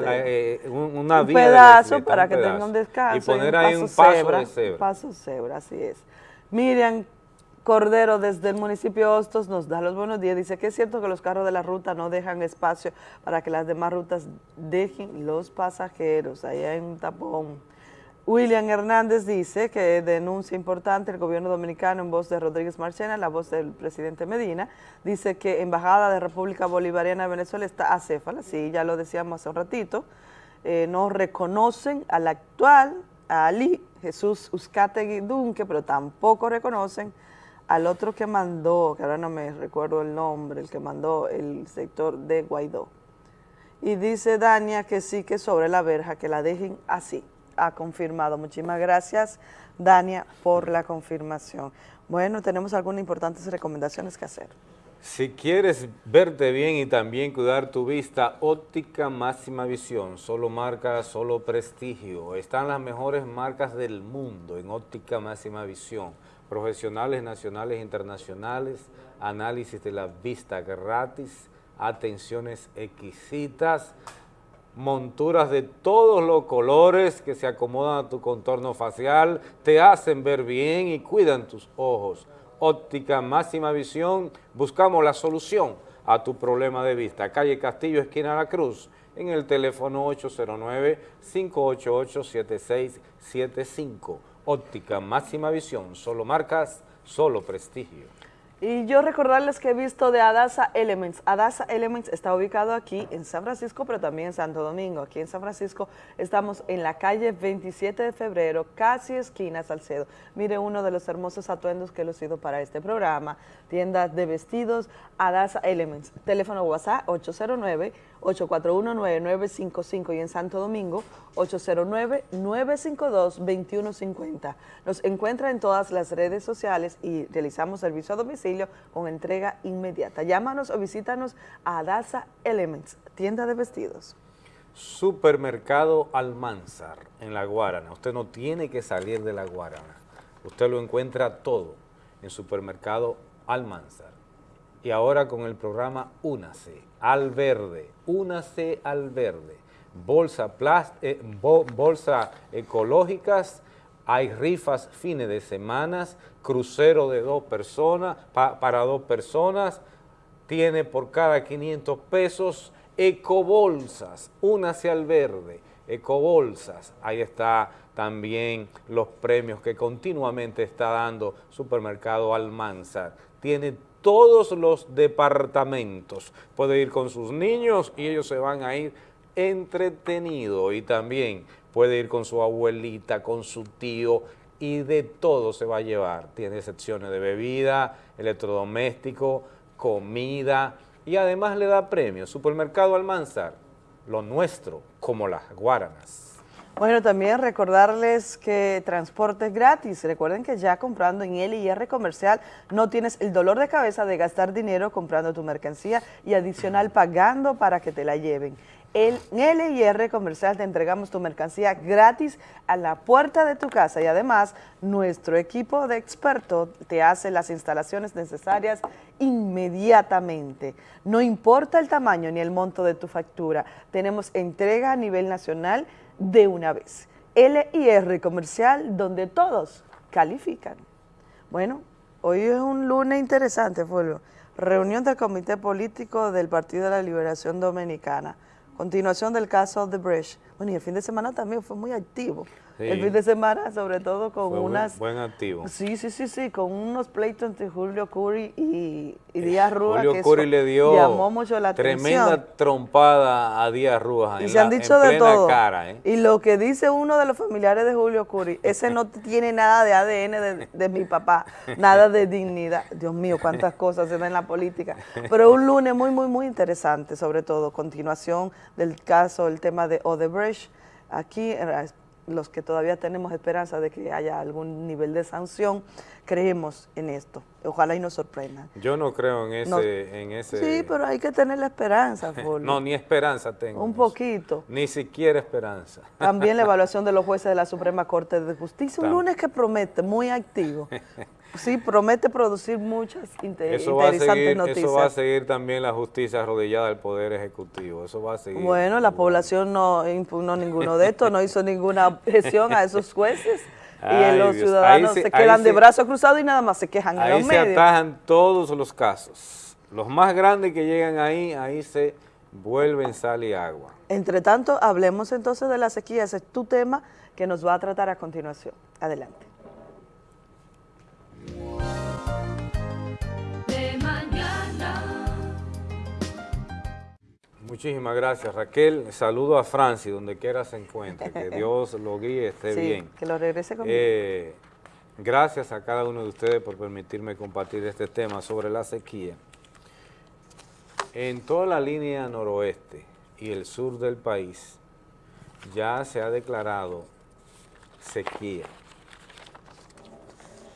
la- eh, un- una un vía de la pedazo isleta, para un que tenga pedazo. un descanso Y poner un ahí un paso cebra, de cebra. un paso cebra, así es. Miriam Cordero desde el municipio Hostos nos da los buenos días. Dice que es cierto que los carros de la ruta no dejan espacio para que las demás rutas dejen los pasajeros. Ahí hay un tapón. William Hernández dice que denuncia importante el gobierno dominicano en voz de Rodríguez Marchena, la voz del presidente Medina. Dice que Embajada de República Bolivariana de Venezuela está acéfala, sí, ya lo decíamos hace un ratito. Eh, no reconocen al actual, a Ali Jesús Uzcategui Dunque, pero tampoco reconocen al otro que mandó, que ahora no me recuerdo el nombre, el que mandó el sector de Guaidó. Y dice Dania que sí, que sobre la verja, que la dejen así. Ha confirmado. Muchísimas gracias, Dania, por la confirmación. Bueno, tenemos algunas importantes recomendaciones que hacer. Si quieres verte bien y también cuidar tu vista, óptica máxima visión, solo marca, solo prestigio. Están las mejores marcas del mundo en óptica máxima visión. Profesionales nacionales e internacionales, análisis de la vista gratis, atenciones exquisitas, monturas de todos los colores que se acomodan a tu contorno facial, te hacen ver bien y cuidan tus ojos. Óptica máxima visión, buscamos la solución a tu problema de vista. Calle Castillo, esquina La Cruz, en el teléfono 809-588-7675. Óptica máxima visión, solo marcas, solo prestigio. Y yo recordarles que he visto de Adasa Elements. Adasa Elements está ubicado aquí en San Francisco, pero también en Santo Domingo. Aquí en San Francisco estamos en la calle 27 de febrero, casi esquina Salcedo. Mire uno de los hermosos atuendos que he lucido para este programa. Tiendas de vestidos, Adasa Elements. Teléfono WhatsApp 809-841-9955 y en Santo Domingo 809-952-2150. Nos encuentra en todas las redes sociales y realizamos servicio a domicilio con entrega inmediata. Llámanos o visítanos a Adasa Elements, tienda de vestidos. Supermercado Almanzar en La Guarana. Usted no tiene que salir de La Guarana. Usted lo encuentra todo en Supermercado Almanzar. Y ahora con el programa Únase al Verde. Únase al Verde. Bolsa, eh, bo- bolsa ecológicas, hay rifas fines de semanas, crucero de dos personas, pa- para dos personas, tiene por cada 500 pesos ecobolsas, únase al verde, ecobolsas, ahí está también los premios que continuamente está dando Supermercado Almanzar, tiene todos los departamentos, puede ir con sus niños y ellos se van a ir entretenidos y también puede ir con su abuelita, con su tío y de todo se va a llevar, tiene secciones de bebida, electrodoméstico, comida y además le da premios. Supermercado Almanzar, lo nuestro, como las guaranas. Bueno, también recordarles que transporte es gratis. Recuerden que ya comprando en LIR Comercial no tienes el dolor de cabeza de gastar dinero comprando tu mercancía y adicional pagando para que te la lleven. El, en LIR Comercial te entregamos tu mercancía gratis a la puerta de tu casa y además nuestro equipo de expertos te hace las instalaciones necesarias inmediatamente. No importa el tamaño ni el monto de tu factura, tenemos entrega a nivel nacional de una vez. LIR Comercial, donde todos califican. Bueno, hoy es un lunes interesante, Fulvio. Reunión del Comité Político del Partido de la Liberación Dominicana. Continuación del caso de Brecht. Bueno, y el fin de semana también fue muy activo. Sí. El fin de semana, sobre todo con Fue unas... buen activo. Sí, sí, sí, sí, con unos pleitos entre Julio Curry y, y Díaz Rúa. que Julio eso Curry le dio llamó mucho la tremenda atención. trompada a Díaz Rúa Y en se han la- dicho de todo. cara, ¿eh? Y lo que dice uno de los familiares de Julio Curry, ese no [laughs] tiene nada de ADN de, de mi papá, nada de dignidad. Dios mío, cuántas cosas se dan en la política. Pero un lunes muy, muy, muy interesante, sobre todo, continuación del caso, el tema de Odebrecht. Aquí, eh, los que todavía tenemos esperanza de que haya algún nivel de sanción, creemos en esto. Ojalá y nos sorprendan. Yo no creo en ese... en ese... Sí, pero hay que tener la esperanza, [laughs] no, ni esperanza tengo. Un poquito. Ni siquiera esperanza. También la [laughs] evaluación de los jueces de la Suprema Corte de Justicia, un lunes que promete, muy activo. [laughs] Sí, promete producir muchas inter eso interesantes va a seguir, noticias. Eso va a seguir también la justicia arrodillada del Poder Ejecutivo, eso va a seguir. Bueno, la población no impugnó ninguno de estos, no hizo ninguna objeción a esos jueces. y los ciudadanos se, quedan de brazos cruzados y nada más se quejan en los medios. Ahí se atajan todos los casos. Los más grandes que llegan ahí, ahí se vuelven sal y agua. Entre tanto, hablemos entonces de la sequía. Ese es tu tema que nos va a tratar a continuación. Adelante. Muchísimas gracias, Raquel. Saludo a Francis, donde quiera se encuentre. Que [laughs] Dios lo guíe, esté sí, bien. que lo regrese conmigo. Eh, gracias a cada uno de ustedes por permitirme compartir este tema sobre la sequía. En toda la línea noroeste y el sur del país ya se ha declarado sequía,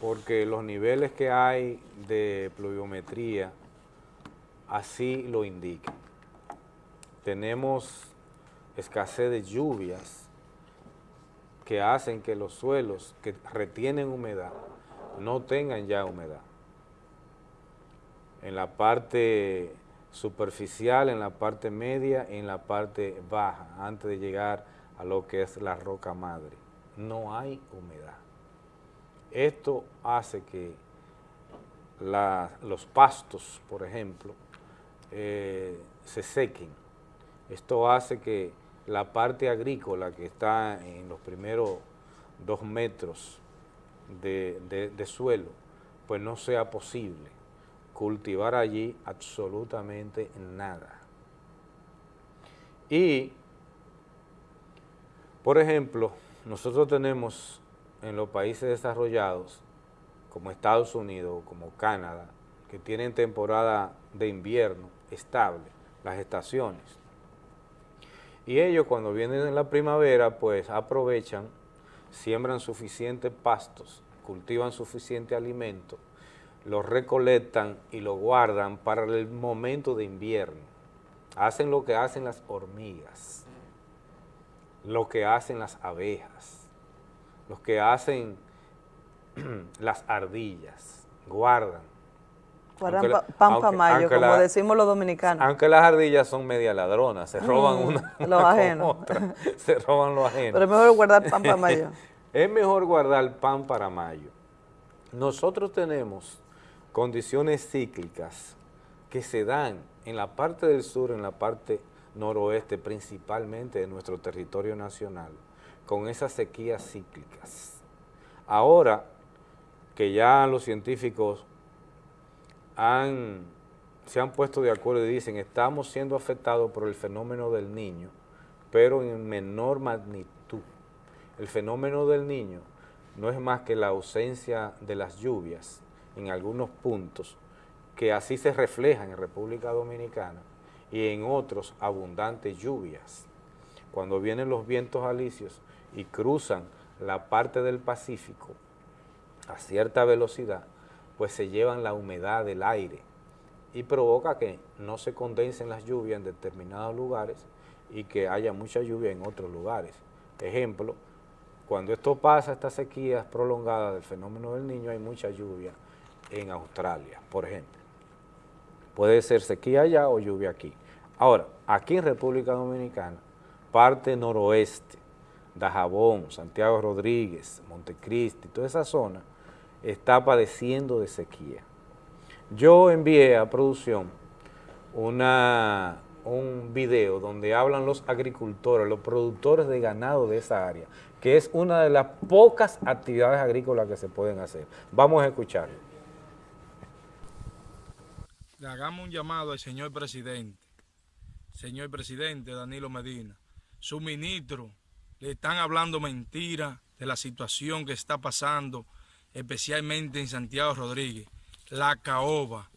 porque los niveles que hay de pluviometría así lo indican tenemos escasez de lluvias que hacen que los suelos que retienen humedad no tengan ya humedad. En la parte superficial, en la parte media, en la parte baja, antes de llegar a lo que es la roca madre. No hay humedad. Esto hace que los pastos, por ejemplo, eh, se sequen esto hace que la parte agrícola que está en los primeros dos metros de, suelo, pues no sea posible cultivar allí absolutamente nada. Y, por ejemplo, nosotros tenemos en los países desarrollados, como Estados Unidos, como Canadá, que tienen temporada de invierno estable, las estaciones. Y ellos cuando vienen en la primavera, pues aprovechan, siembran suficientes pastos, cultivan suficiente alimento, los recolectan y lo guardan para el momento de invierno. Hacen lo que hacen las hormigas, lo que hacen las abejas, lo que hacen [clears throat] las ardillas, guardan Pampa mayo, como decimos los dominicanos. Aunque las ardillas son media ladronas, se roban mm, una, los ajenos. [laughs] se roban los ajenos. Pero es mejor guardar pan para mayo. [laughs] es mejor guardar pan para mayo. Nosotros tenemos condiciones cíclicas que se dan en la parte del sur, en la parte noroeste, principalmente de nuestro territorio nacional, con esas sequías cíclicas. Ahora que ya los científicos se han puesto de acuerdo y dicen estamos siendo afectados por el fenómeno del niño, pero en menor magnitud. El fenómeno del niño no es más que la ausencia de las lluvias en algunos puntos, que así se reflejan en República Dominicana, y en otros abundantes lluvias. Cuando vienen los vientos alisios y cruzan la parte del Pacífico a cierta velocidad, pues se llevan la humedad del aire y provoca que no se condensen las lluvias en determinados lugares y que haya mucha lluvia en otros lugares. Ejemplo, cuando esto pasa, estas sequías prolongadas del fenómeno del niño, hay mucha lluvia en Australia, por ejemplo. Puede ser sequía allá o lluvia aquí. Ahora, aquí en República Dominicana, parte noroeste, Dajabón, Santiago Rodríguez, Montecristi, toda esa zona, está padeciendo de sequía. Yo envié a producción una, un video donde hablan los agricultores, los productores de ganado de esa área, que es una de las pocas actividades agrícolas que se pueden hacer. Vamos a escucharlo. Le hagamos un llamado al señor presidente, señor presidente Danilo Medina, su ministro, le están hablando mentiras de la situación que está pasando especialmente en Santiago Rodríguez, la caoba.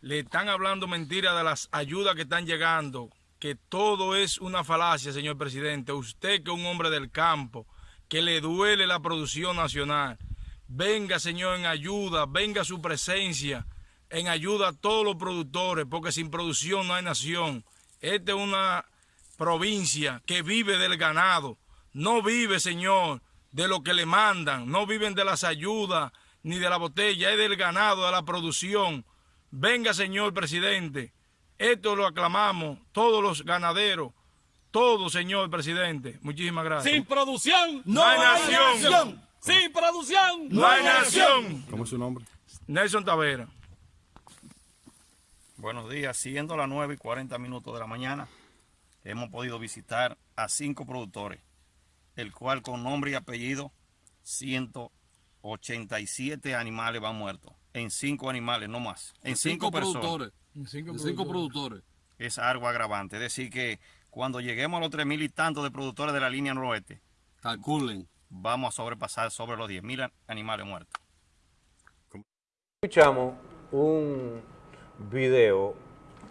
Le están hablando mentiras de las ayudas que están llegando, que todo es una falacia, señor presidente. Usted que es un hombre del campo, que le duele la producción nacional, venga, Señor, en ayuda, venga su presencia, en ayuda a todos los productores, porque sin producción no hay nación. Esta es una provincia que vive del ganado, no vive, Señor, de lo que le mandan, no viven de las ayudas ni de la botella, es del ganado, de la producción. Venga, señor presidente, esto lo aclamamos, todos los ganaderos, todos, señor presidente. Muchísimas gracias. Sin producción no, hay, nación. Sin producción no, hay nación. ¿Cómo es su nombre? Nelson Tavera. Buenos días, siendo las 9 y 40 minutos de la mañana, hemos podido visitar a cinco productores, el cual con nombre y apellido 187 animales van muertos, en cinco animales, no más, en cinco, productores. En cinco, cinco productores. Es algo agravante, es decir que cuando lleguemos a los 3.000 y tantos de productores de la línea noroeste, calculen, vamos a sobrepasar sobre los 10.000 animales muertos. Escuchamos un video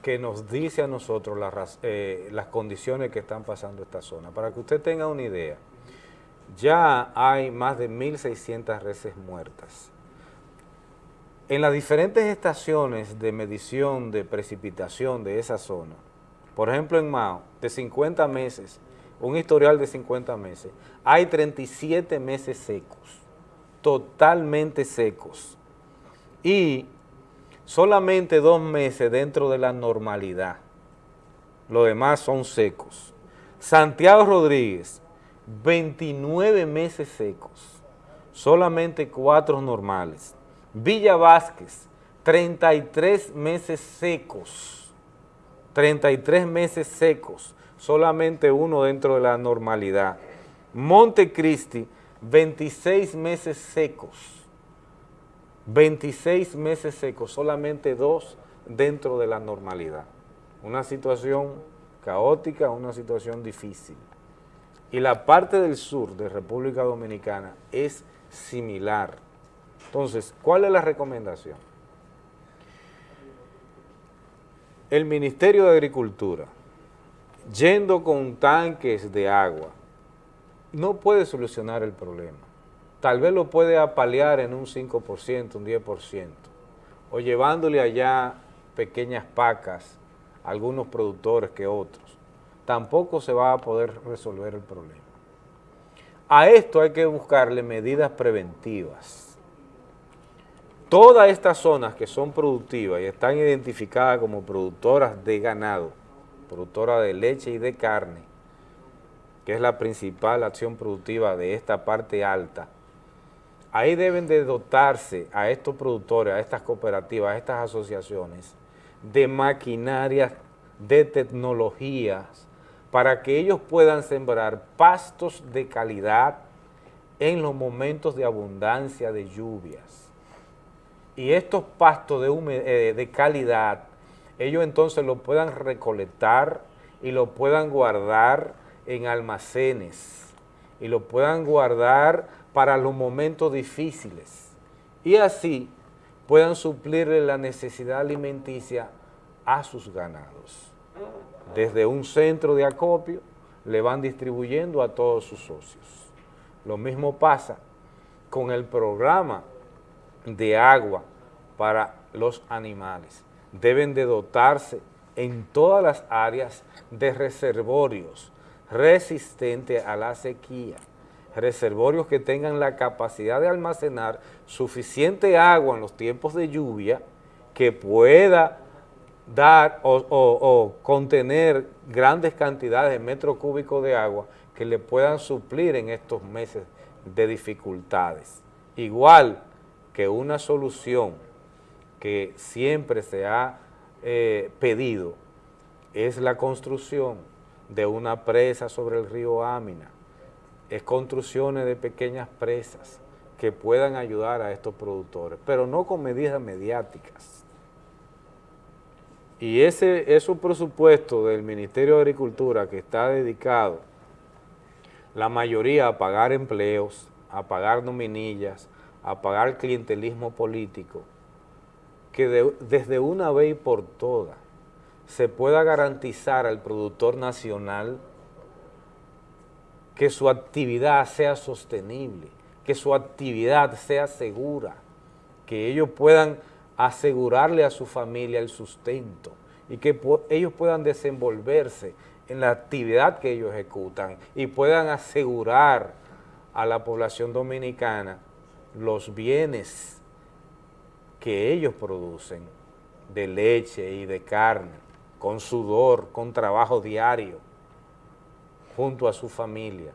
que nos dice a nosotros las, eh, las condiciones que están pasando esta zona. Para que usted tenga una idea, ya hay más de 1.600 reses muertas. En las diferentes estaciones de medición de precipitación de esa zona, por ejemplo en Mao, de 50 meses, un historial de 50 meses, hay 37 meses secos, totalmente secos, y solamente dos meses dentro de la normalidad, los demás son secos. Santiago Rodríguez, 29 meses secos, solamente cuatro normales. Villa Vázquez, 33 meses secos, 33 meses secos, solamente uno dentro de la normalidad. Montecristi, 26 meses secos, 26 meses secos, solamente dos dentro de la normalidad. Una situación caótica, una situación difícil. Y la parte del sur de República Dominicana es similar. Entonces, ¿cuál es la recomendación? El Ministerio de Agricultura, yendo con tanques de agua, no puede solucionar el problema. Tal vez lo puede apalear en un 5%, un 10%, o llevándole allá pequeñas pacas a algunos productores que otros tampoco se va a poder resolver el problema. A esto hay que buscarle medidas preventivas. Todas estas zonas que son productivas y están identificadas como productoras de ganado, productoras de leche y de carne, que es la principal acción productiva de esta parte alta, ahí deben de dotarse a estos productores, a estas cooperativas, a estas asociaciones, de maquinarias, de tecnologías, para que ellos puedan sembrar pastos de calidad en los momentos de abundancia de lluvias. Y estos pastos de, eh, calidad, ellos entonces lo puedan recolectar y lo puedan guardar en almacenes y lo puedan guardar para los momentos difíciles y así puedan suplirle la necesidad alimenticia a sus ganados desde un centro de acopio, le van distribuyendo a todos sus socios. Lo mismo pasa con el programa de agua para los animales. Deben de dotarse en todas las áreas de reservorios resistentes a la sequía, reservorios que tengan la capacidad de almacenar suficiente agua en los tiempos de lluvia que pueda dar o, contener grandes cantidades de metros cúbicos de agua que le puedan suplir en estos meses de dificultades. Igual que una solución que siempre se ha eh, pedido es la construcción de una presa sobre el río Ámina, es construcciones de pequeñas presas que puedan ayudar a estos productores, pero no con medidas mediáticas y ese, un presupuesto del Ministerio de Agricultura que está dedicado la mayoría a pagar empleos, a pagar nominillas, a pagar clientelismo político, que desde una vez por todas se pueda garantizar al productor nacional que su actividad sea sostenible, que su actividad sea segura, que ellos puedan asegurarle a su familia el sustento y que ellos puedan desenvolverse en la actividad que ellos ejecutan y puedan asegurar a la población dominicana los bienes que ellos producen de leche y de carne, con sudor, con trabajo diario, junto a su familia.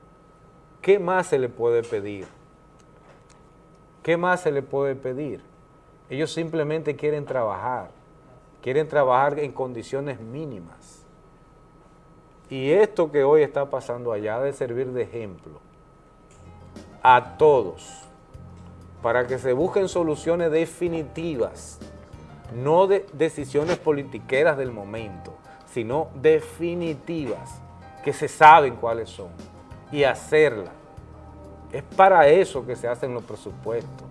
¿Qué más se le puede pedir? ¿Qué más se le puede pedir? Ellos simplemente quieren trabajar, quieren trabajar en condiciones mínimas. Y esto que hoy está pasando allá debe servir de ejemplo a todos para que se busquen soluciones definitivas, no de decisiones politiqueras del momento, sino definitivas, que se saben cuáles son, y hacerlas. Es para eso que se hacen los presupuestos,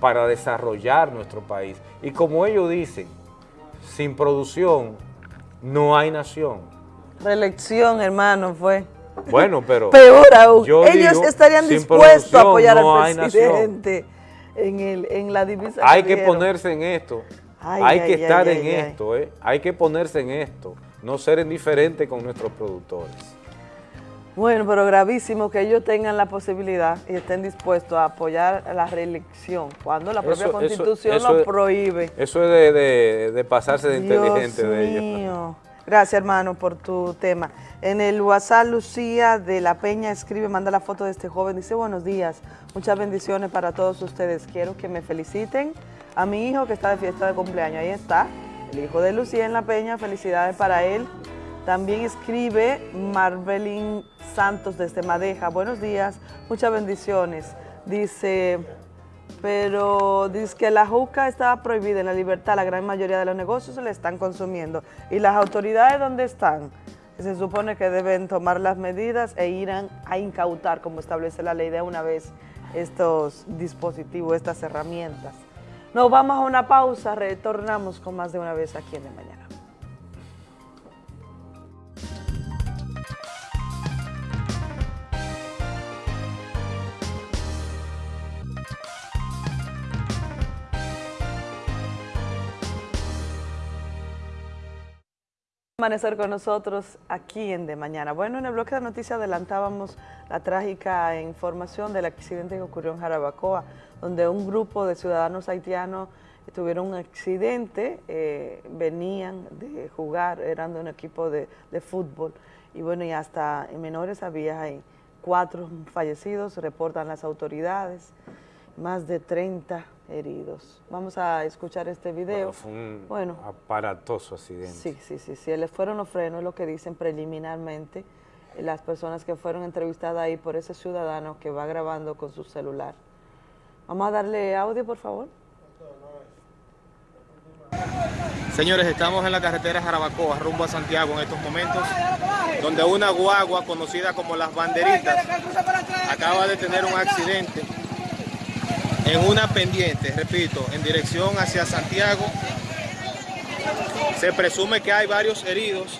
para desarrollar nuestro país. Y como ellos dicen, sin producción no hay nación. Reelección, hermano, fue. Bueno, pero... [laughs] Peor aún, ellos estarían dispuestos a apoyar al presidente en, el, en la divisa. Hay que, ponerse en esto, hay que estar en esto, ¿eh? hay que ponerse en esto, no ser indiferente con nuestros productores. Bueno, pero gravísimo que ellos tengan la posibilidad y estén dispuestos a apoyar la reelección, cuando la propia Constitución lo prohíbe. Eso es de, pasarse de inteligente de ellos. Gracias, hermano, por tu tema. En el WhatsApp, Lucía de la Peña escribe, manda la foto de este joven, dice, buenos días, muchas bendiciones para todos ustedes. Quiero que me feliciten a mi hijo que está de fiesta de cumpleaños. Ahí está, el hijo de Lucía en la Peña, felicidades para él. También escribe Marvelín Santos desde Madeja, buenos días, muchas bendiciones. Dice pero dice que la juca estaba prohibida en la libertad, la gran mayoría de los negocios se la están consumiendo. ¿Y las autoridades dónde están? Se supone que deben tomar las medidas e irán a incautar, como establece la ley de una vez, estos dispositivos, estas herramientas. Nos vamos a una pausa, retornamos con más de una vez aquí en el Mañana. Amanecer con nosotros aquí en De Mañana. Bueno, en el bloque de noticias adelantábamos la trágica información del accidente que ocurrió en Jarabacoa, donde un grupo de ciudadanos haitianos tuvieron un accidente, eh, venían de jugar, eran de un equipo de, fútbol, y bueno, y hasta en menores había cuatro fallecidos, reportan las autoridades, más de 30 heridos. Vamos a escuchar este video. Bueno, fue un aparatoso accidente. Sí, sí, sí, sí. Les fueron los frenos, lo que dicen preliminarmente las personas que fueron entrevistadas ahí por ese ciudadano que va grabando con su celular. Vamos a darle audio, por favor. Señores, estamos en la carretera Jarabacoa, rumbo a Santiago en estos momentos, donde una guagua conocida como Las Banderitas acaba de tener un accidente en una pendiente, repito, en dirección hacia Santiago. Se presume que hay varios heridos.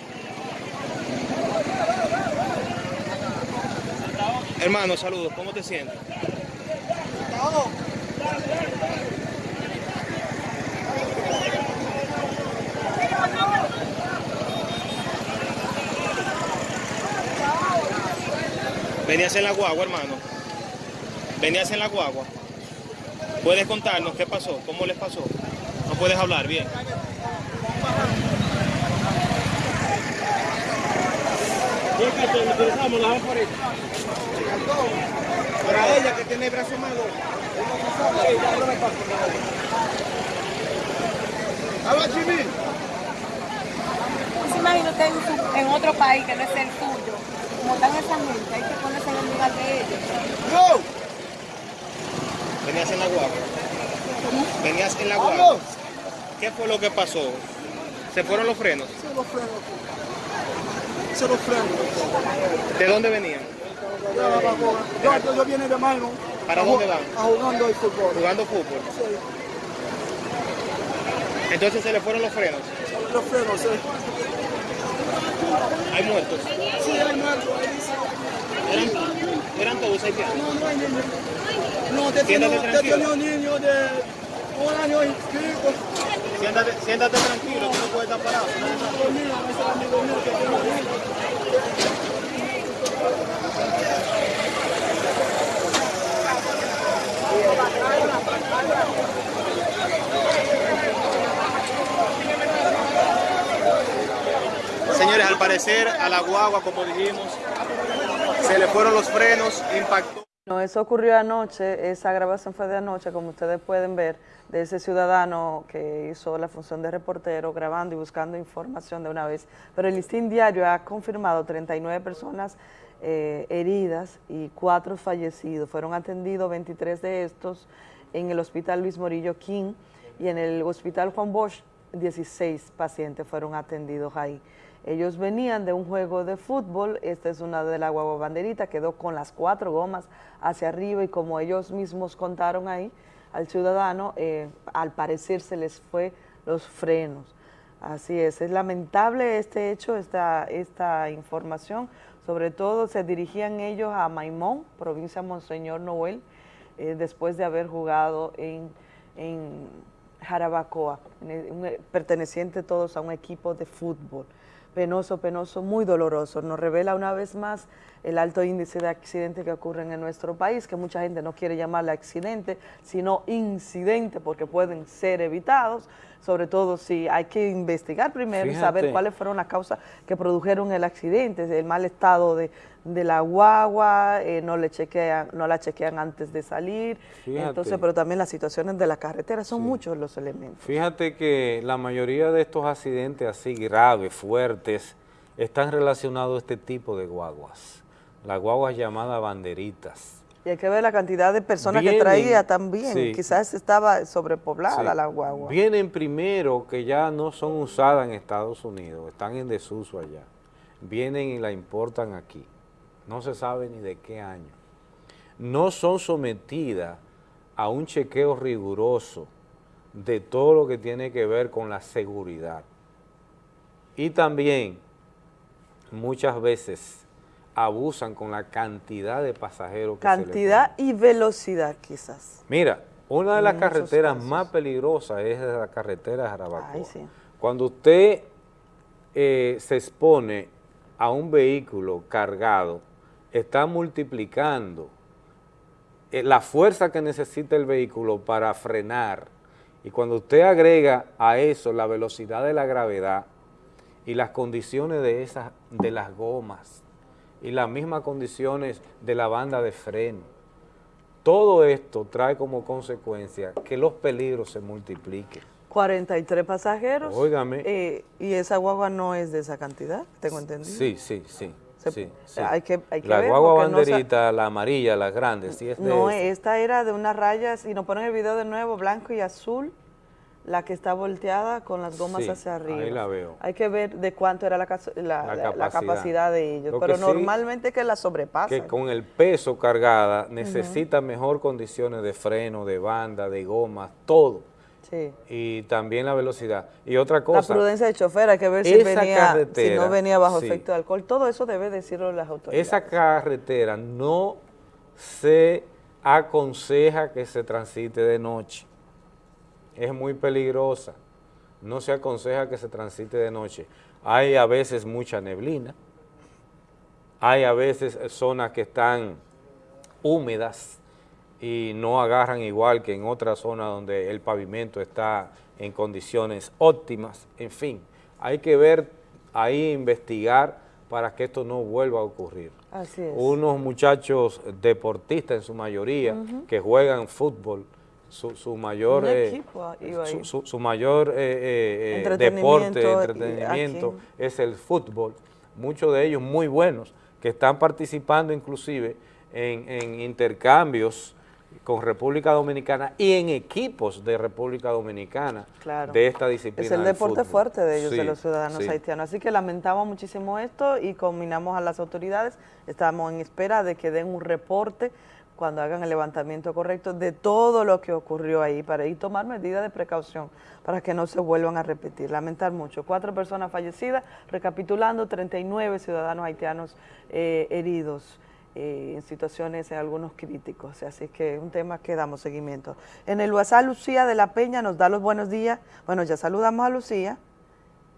Hermano, saludos, ¿cómo te sientes? Venías en la guagua, hermano. Venías en la guagua. ¿Puedes contarnos qué pasó? ¿Cómo les pasó? No puedes hablar bien. Para ella que tiene el brazo malo. Habla Jimmy. Se imagina usted en, otro país que no es el tuyo. Como están esa gente, hay que ponerse en el lugar de ellos. ¡No! Venías en la guagua. Venías en la guagua. ¿Qué fue lo que pasó? ¿Se fueron los frenos? Se los frenos. Se los frenos. ¿De dónde venían? De la Yo, yo viene de Mano. ¿Para dónde van? A jugando el fútbol. ¿Jugando fútbol? Sí. Entonces se le fueron los frenos. Los frenos, sí. ¿Hay muertos? Sí, hay muertos. ¿Eran, ¿Eran todos haitianos? No, no hay niños. No, te tengo un niño de un año inscrito. Siéntate, siéntate tranquilo, tú no puedes estar parado. Mira, ese es el amigo mío que tengo ahí. Señores, al parecer a la guagua, como dijimos, se le fueron los frenos, impactó. No, eso ocurrió anoche, esa grabación fue de anoche, como ustedes pueden ver, de ese ciudadano que hizo la función de reportero, grabando y buscando información de una vez. Pero el listín diario ha confirmado 39 personas eh, heridas y 4 fallecidos. Fueron atendidos 23 de estos en el Hospital Luis Morillo King y en el Hospital Juan Bosch 16 pacientes fueron atendidos ahí. Ellos venían de un juego de fútbol, esta es una de la guagua banderita, quedó con las cuatro gomas hacia arriba y como ellos mismos contaron ahí al ciudadano, eh, al parecer se les fue los frenos. Así es, es lamentable este hecho, esta, información, sobre todo se dirigían ellos a Maimón, provincia Monseñor Noel, eh, después de haber jugado en, en Jarabacoa, un- perteneciente todos a un equipo de fútbol. Penoso, penoso, muy doloroso. Nos revela una vez más el alto índice de accidentes que ocurren en nuestro país, que mucha gente no quiere llamarle accidente, sino incidente, porque pueden ser evitados, sobre todo si hay que investigar primero y saber cuáles fueron las causas que produjeron el accidente, el mal estado de, de la guagua, eh, no, le chequean, no la chequean antes de salir, Fíjate. entonces, pero también las situaciones de la carretera, son muchos los elementos. Fíjate que la mayoría de estos accidentes así graves, fuertes, están relacionados a este tipo de guaguas. Las guaguas llamadas banderitas. Y hay que ver la cantidad de personas que traía también, sí. quizás estaba sobrepoblada Sí. la guagua. Vienen primero que ya no son usadas en Estados Unidos, están en desuso allá. Vienen y la importan aquí. No se sabe ni de qué año. No son sometidas a un chequeo riguroso de todo lo que tiene que ver con la seguridad. Y también muchas veces abusan con la cantidad de pasajeros que se Cantidad y velocidad quizás. Mira, una de En las carreteras casos. más peligrosas es la carretera de Jarabacoa. Ay, sí. Cuando usted eh, se expone a un vehículo cargado, está multiplicando eh, la fuerza que necesita el vehículo para frenar. Y cuando usted agrega a eso la velocidad de la gravedad y las condiciones de, esas, de las gomas y las mismas condiciones de la banda de freno, todo esto trae como consecuencia que los peligros se multipliquen. 43 pasajeros. Óigame. eh, y esa guagua no es de esa cantidad, tengo entendido. Sí, sí, sí. Se- sí, sí. hay que- hay que la ver, guagua no banderita, la amarilla, la grande, sí es de No, esa. esta era de unas rayas, y nos ponen el video de nuevo, blanco y azul, la que está volteada con las gomas Sí, hacia arriba. ahí la veo. Hay que ver de cuánto era la, la- La la- la capacidad. de ellos, Lo que pero sí- normalmente que la sobrepasan. que con el peso cargada necesita mejor condiciones de freno, de banda, de gomas, todo. Sí. Y también la velocidad. Y otra La cosa, prudencia del chofer, hay que ver si, venía, si no venía bajo sí. efecto de alcohol. Todo eso debe decirlo las autoridades. esa carretera no se aconseja que se transite de noche. Es muy peligrosa. No se aconseja que se transite de noche. Hay a veces mucha neblina. Hay a veces zonas que están húmedas y no agarran igual que en otras zonas donde el pavimento está en condiciones óptimas. En fin, hay que ver ahí, investigar para que esto no vuelva a ocurrir. Así es. Unos muchachos deportistas en su mayoría que juegan fútbol, su, su mayor, eh, su, su- su mayor eh, eh, Entretenimiento deporte, entretenimiento es el fútbol. Muchos de ellos muy buenos, que están participando inclusive en, en intercambios con República Dominicana y en equipos de República Dominicana Claro. de esta disciplina. Es el deporte fuerte de ellos, de los ciudadanos sí. haitianos. Así que lamentamos muchísimo esto y combinamos a las autoridades. Estamos en espera de que den un reporte cuando hagan el levantamiento correcto de todo lo que ocurrió ahí para ir tomar medidas de precaución para que no se vuelvan a repetir. Lamentar mucho. Cuatro personas fallecidas, recapitulando, 39 ciudadanos haitianos eh, heridos eh, en situaciones, en algunos críticos. Así que es un tema que damos seguimiento. En el WhatsApp, Lucía de la Peña nos da los buenos días. Bueno, ya saludamos a Lucía.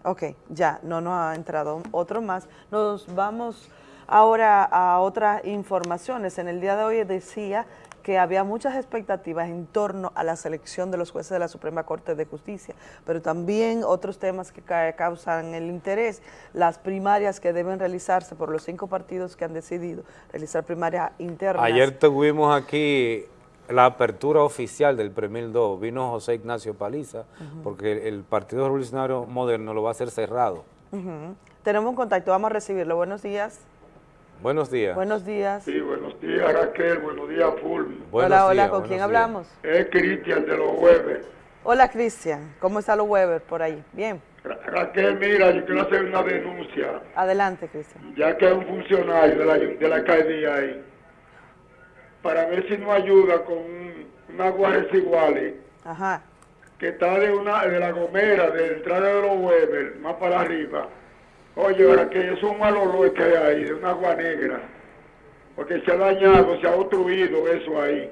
Ok, ya, no nos ha entrado otro más. Nos vamos ahora a otras informaciones. En el día de hoy decía que había muchas expectativas en torno a la selección de los jueces de la Suprema Corte de Justicia, pero también otros temas que causan el interés, las primarias que deben realizarse por los cinco partidos que han decidido realizar primarias internas. Ayer tuvimos aquí la apertura oficial del Premil 2, vino José Ignacio Paliza, porque el Partido Revolucionario Moderno lo va a hacer cerrado. Tenemos un contacto, vamos a recibirlo. Buenos días. Buenos días. Buenos días. Sí, buenos días Raquel, buenos días Fulvio. hola, hola, ¿con quién hablamos? Es Cristian de los Weber. Hola Cristian, ¿cómo está los Weber por ahí? Bien. Raquel, mira, yo quiero hacer una denuncia. Adelante, Cristian. Ya que es un funcionario de la, de la alcaldía ahí, para ver si nos ayuda con una agua residuales. Ajá. Que está de, una, de la gomera, de la entrada de los Weber, más para arriba Oye, ahora que es un mal olor que hay ahí, de una agua negra. Porque se ha dañado, se ha obstruido eso ahí.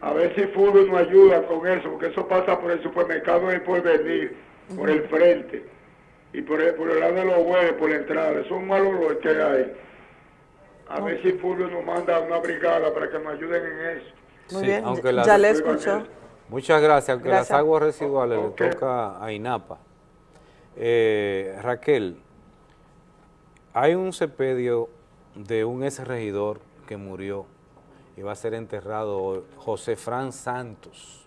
A ver si Fulvio nos ayuda con eso, porque eso pasa por el supermercado del porvenir, por el frente. Y por el, por el lado de los huevos, por la entrada. Eso es un mal olor que hay. A ver si Fulvio nos manda una brigada para que nos ayuden en eso. Muy bien, ya le escuchó. Muchas gracias, aunque las aguas residuales le toca a INAPA. Eh, Raquel, hay un cepedio de un ex regidor que murió y va a ser enterrado José Fran Santos.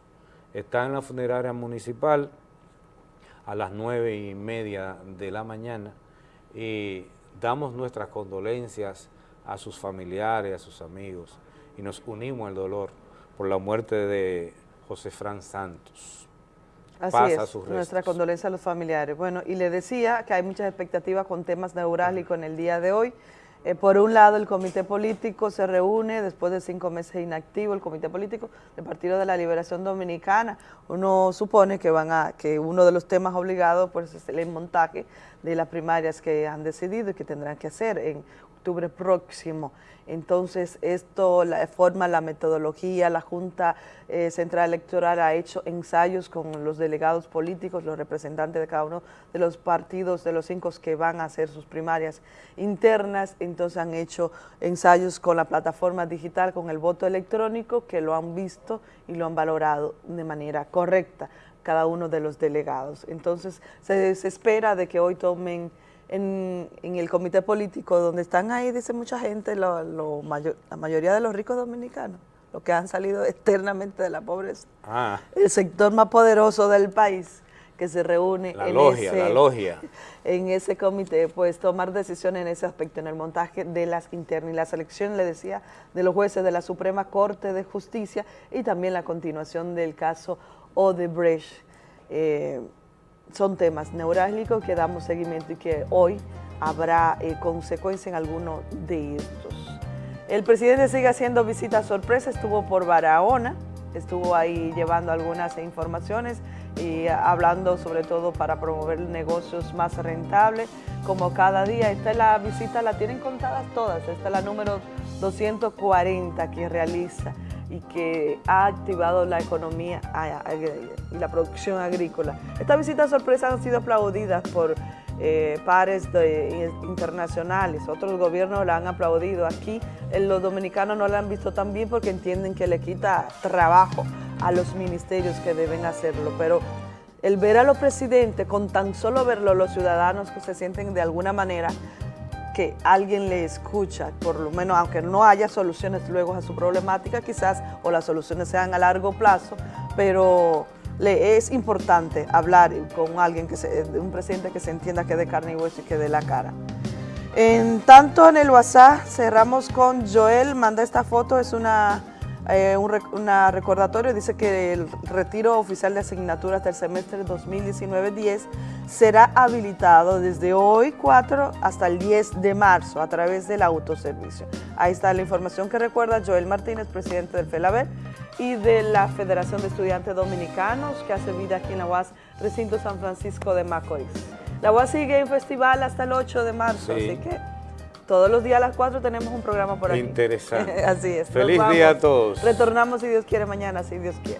Está en la funeraria municipal a las nueve y media de la mañana y damos nuestras condolencias a sus familiares, a sus amigos y nos unimos al dolor por la muerte de José Fran Santos. Así es, nuestra condolencia a los familiares. Bueno, y le decía que hay muchas expectativas con temas neurálgicos en el día de hoy. Eh, por un lado, el comité político se reúne después de cinco meses inactivo, el comité político del Partido de la Liberación Dominicana. Uno supone que van a que uno de los temas obligados pues, es el montaje de las primarias que han decidido y que tendrán que hacer en octubre próximo. Entonces, esto forma la metodología, la Junta eh, Central Electoral ha hecho ensayos con los delegados políticos, los representantes de cada uno de los partidos, de los cinco que van a hacer sus primarias internas, entonces han hecho ensayos con la plataforma digital, con el voto electrónico, que lo han visto y lo han valorado de manera correcta cada uno de los delegados. Entonces, se, se espera de que hoy tomen en, el comité político, donde están ahí, dice mucha gente, lo, mayor, la mayoría de los ricos dominicanos, los que han salido [laughs] externamente de la pobreza. Ah. El sector más poderoso del país que se reúne en, ese, en ese comité, pues tomar decisiones en ese aspecto, en el montaje de las internas y la selección, le decía, de los jueces de la Suprema Corte de Justicia y también la continuación del caso Odebrecht. Eh, son temas neurálgicos que damos seguimiento y que hoy habrá eh, consecuencia en alguno de estos. El presidente sigue haciendo visitas sorpresa, estuvo por Barahona, estuvo ahí llevando algunas informaciones y hablando sobre todo para promover negocios más rentables, como cada día. Esta es la visita, la tienen contadas todas, esta es la número 240 que realiza y que ha activado la economía y la producción agrícola. Estas visitas sorpresas han sido aplaudidas por eh, pares internacionales, otros gobiernos la han aplaudido. Aquí los dominicanos no la han visto tan bien porque entienden que le quita trabajo a los ministerios que deben hacerlo, pero el ver a los presidentes, con tan solo verlo, los ciudadanos que se sienten de alguna manera que alguien le escucha, por lo menos aunque no haya soluciones luego a su problemática quizás, o las soluciones sean a largo plazo, pero le es importante hablar con alguien, que se, un presidente que se entienda que de carne y hueso y que de la cara. En tanto en el WhatsApp cerramos con Joel, manda esta foto, es una eh, un una recordatorio, dice que el retiro oficial de asignaturas del semestre 2019-10 será habilitado desde hoy 4 hasta el 10 de marzo a través del autoservicio. Ahí está la información que recuerda Joel Martínez, presidente del FELABER y de la Federación de Estudiantes Dominicanos que hace vida aquí en la UAS Recinto San Francisco de Macorís. La UAS sigue en festival hasta el 8 de marzo, así que Todos los días a las 4 tenemos un programa por aquí. Interesante. [laughs] Así es. Feliz día a todos. Retornamos si Dios quiere mañana, si Dios quiere.